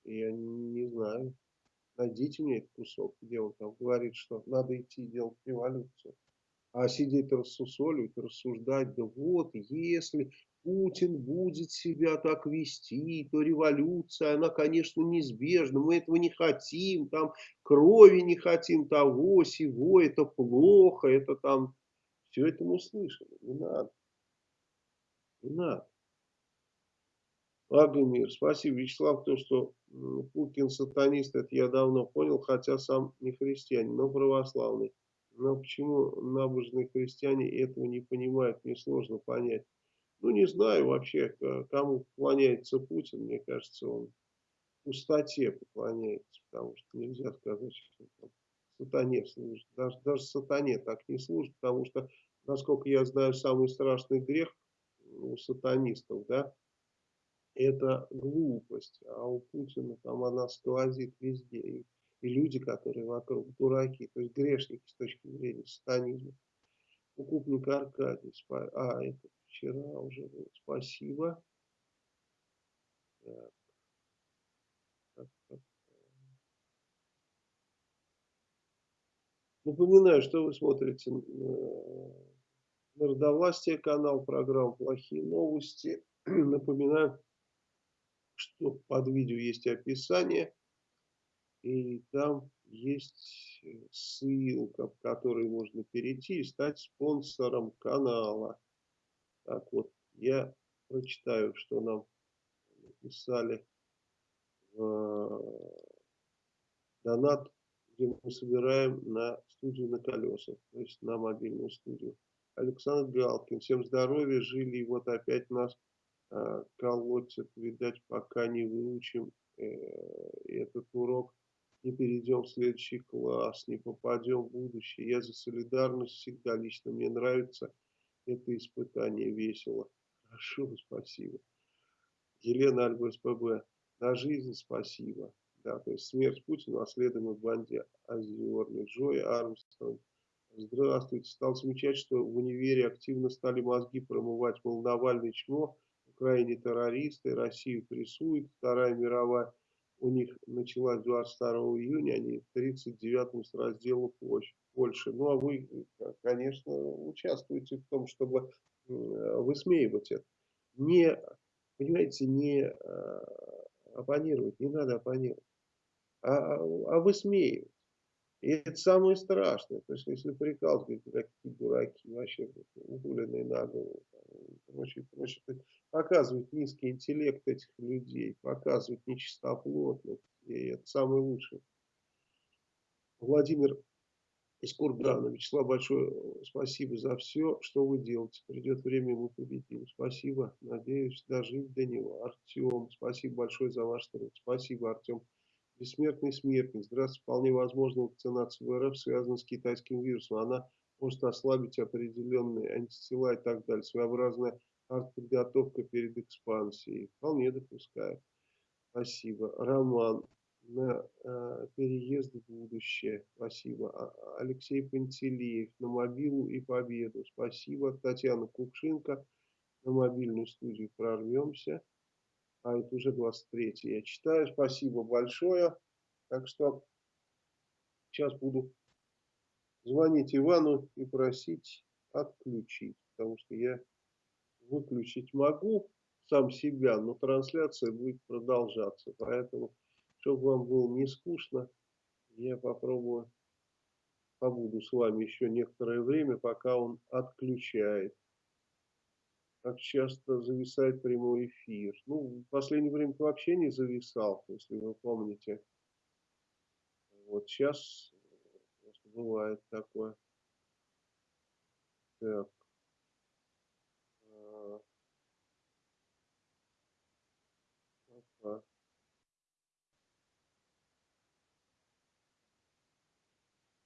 Я не знаю. Найдите мне этот кусок, где он там говорит, что надо идти делать революцию. А сидеть рассусоливать, рассуждать, да вот, если Путин будет себя так вести, то революция, она, конечно, неизбежна. Мы этого не хотим, там крови не хотим, того, сего, это плохо, это там... Все это мы слышали, не надо. Не надо. Агамир, спасибо, Вячеслав, то, что Путин сатанист, это я давно понял, хотя сам не христианин, но православный. Но почему набожные христиане этого не понимают, мне сложно понять. Ну, не знаю вообще, кому поклоняется Путин. Мне кажется, он пустоте поклоняется, потому что нельзя сказать, что он сатане служит. Даже, даже сатане так не служит, потому что, насколько я знаю, самый страшный грех у сатанистов, да, это глупость. А у Путина там она сквозит везде. И, и люди, которые вокруг дураки, то есть грешники с точки зрения сатанизма. Укупник Аркадий, а, это вчера уже было. Спасибо. Так. Так, так. Напоминаю, что вы смотрите Народовластие канал, программа «Плохие новости». Напоминаю, что под видео есть описание, и там есть ссылка, в которой можно перейти и стать спонсором канала. Так вот, я прочитаю, что нам написали в э, донат, где мы собираем на студию на колесах, то есть на мобильную студию. Александр Галкин, всем здоровья, жили, и вот опять нас э, колотят, видать, пока не выучим э, этот урок, не перейдем в следующий класс, не попадем в будущее. Я за солидарность всегда лично, мне нравится это испытание весело. Хорошо, спасибо. Елена Альба СПБ. На жизнь спасибо. Да, то есть смерть Путина, а следом и банде Озерный. Джой Армстронг. Здравствуйте. Стал замечать, что в универе активно стали мозги промывать. Мол, Навальный чмо, Украине террористы, Россию прессуют. Вторая мировая у них началась 22 июня, они в 39-м с раздела Польши. Ну, а вы, конечно, участвуете в том, чтобы высмеивать это. Не, понимаете, не оппонировать, не надо оппонировать, а, а, а высмеивать. И это самое страшное. То есть, если прикалывать, говорить, какие дураки, вообще ugуленные на голову, прочее, прочее. Показывать низкий интеллект этих людей, показывать нечистоплотность. И это самое лучшее. Владимир из Кургана. Вячеслав, большое спасибо за все, что вы делаете. Придет время, мы победим. Спасибо. Надеюсь, дожить до него. Артем, спасибо большое за ваш труд. Спасибо, Артем. Бессмертный смертник. Здравствуйте. Вполне возможно, вакцинация в РФ связана с китайским вирусом. Она может ослабить определенные антитела и так далее. Своеобразная артподготовка перед экспансией. Вполне допускаю. Спасибо. Роман. На э, переезд в будущее. Спасибо. А, Алексей Пантелеев. На мобилу и победу. Спасибо. Татьяна Кукшинка. На мобильную студию прорвемся а это уже 23 я читаю. Спасибо большое. Так что сейчас буду звонить Ивану и просить отключить, потому что я выключить могу сам себя, но трансляция будет продолжаться. Поэтому, чтобы вам было не скучно, я попробую, побуду с вами еще некоторое время, пока он отключает как часто зависает прямой эфир. Ну, в последнее время вообще не зависал, если вы помните. Вот сейчас просто бывает такое. Так. А. Ага.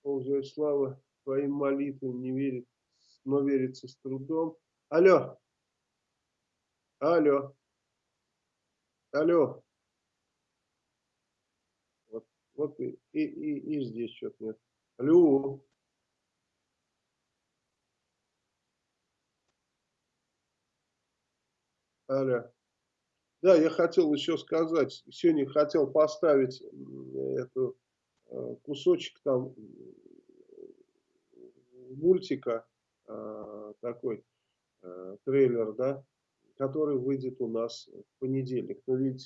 Ползает слава твоим молитвам не верит, но верится с трудом. Алло. Алло. Алло. Вот, вот и, и, и, здесь что-то нет. Алло. Алло. Да, я хотел еще сказать, сегодня хотел поставить эту э, кусочек там мультика э, такой э, трейлер, да, который выйдет у нас в понедельник. Но видите,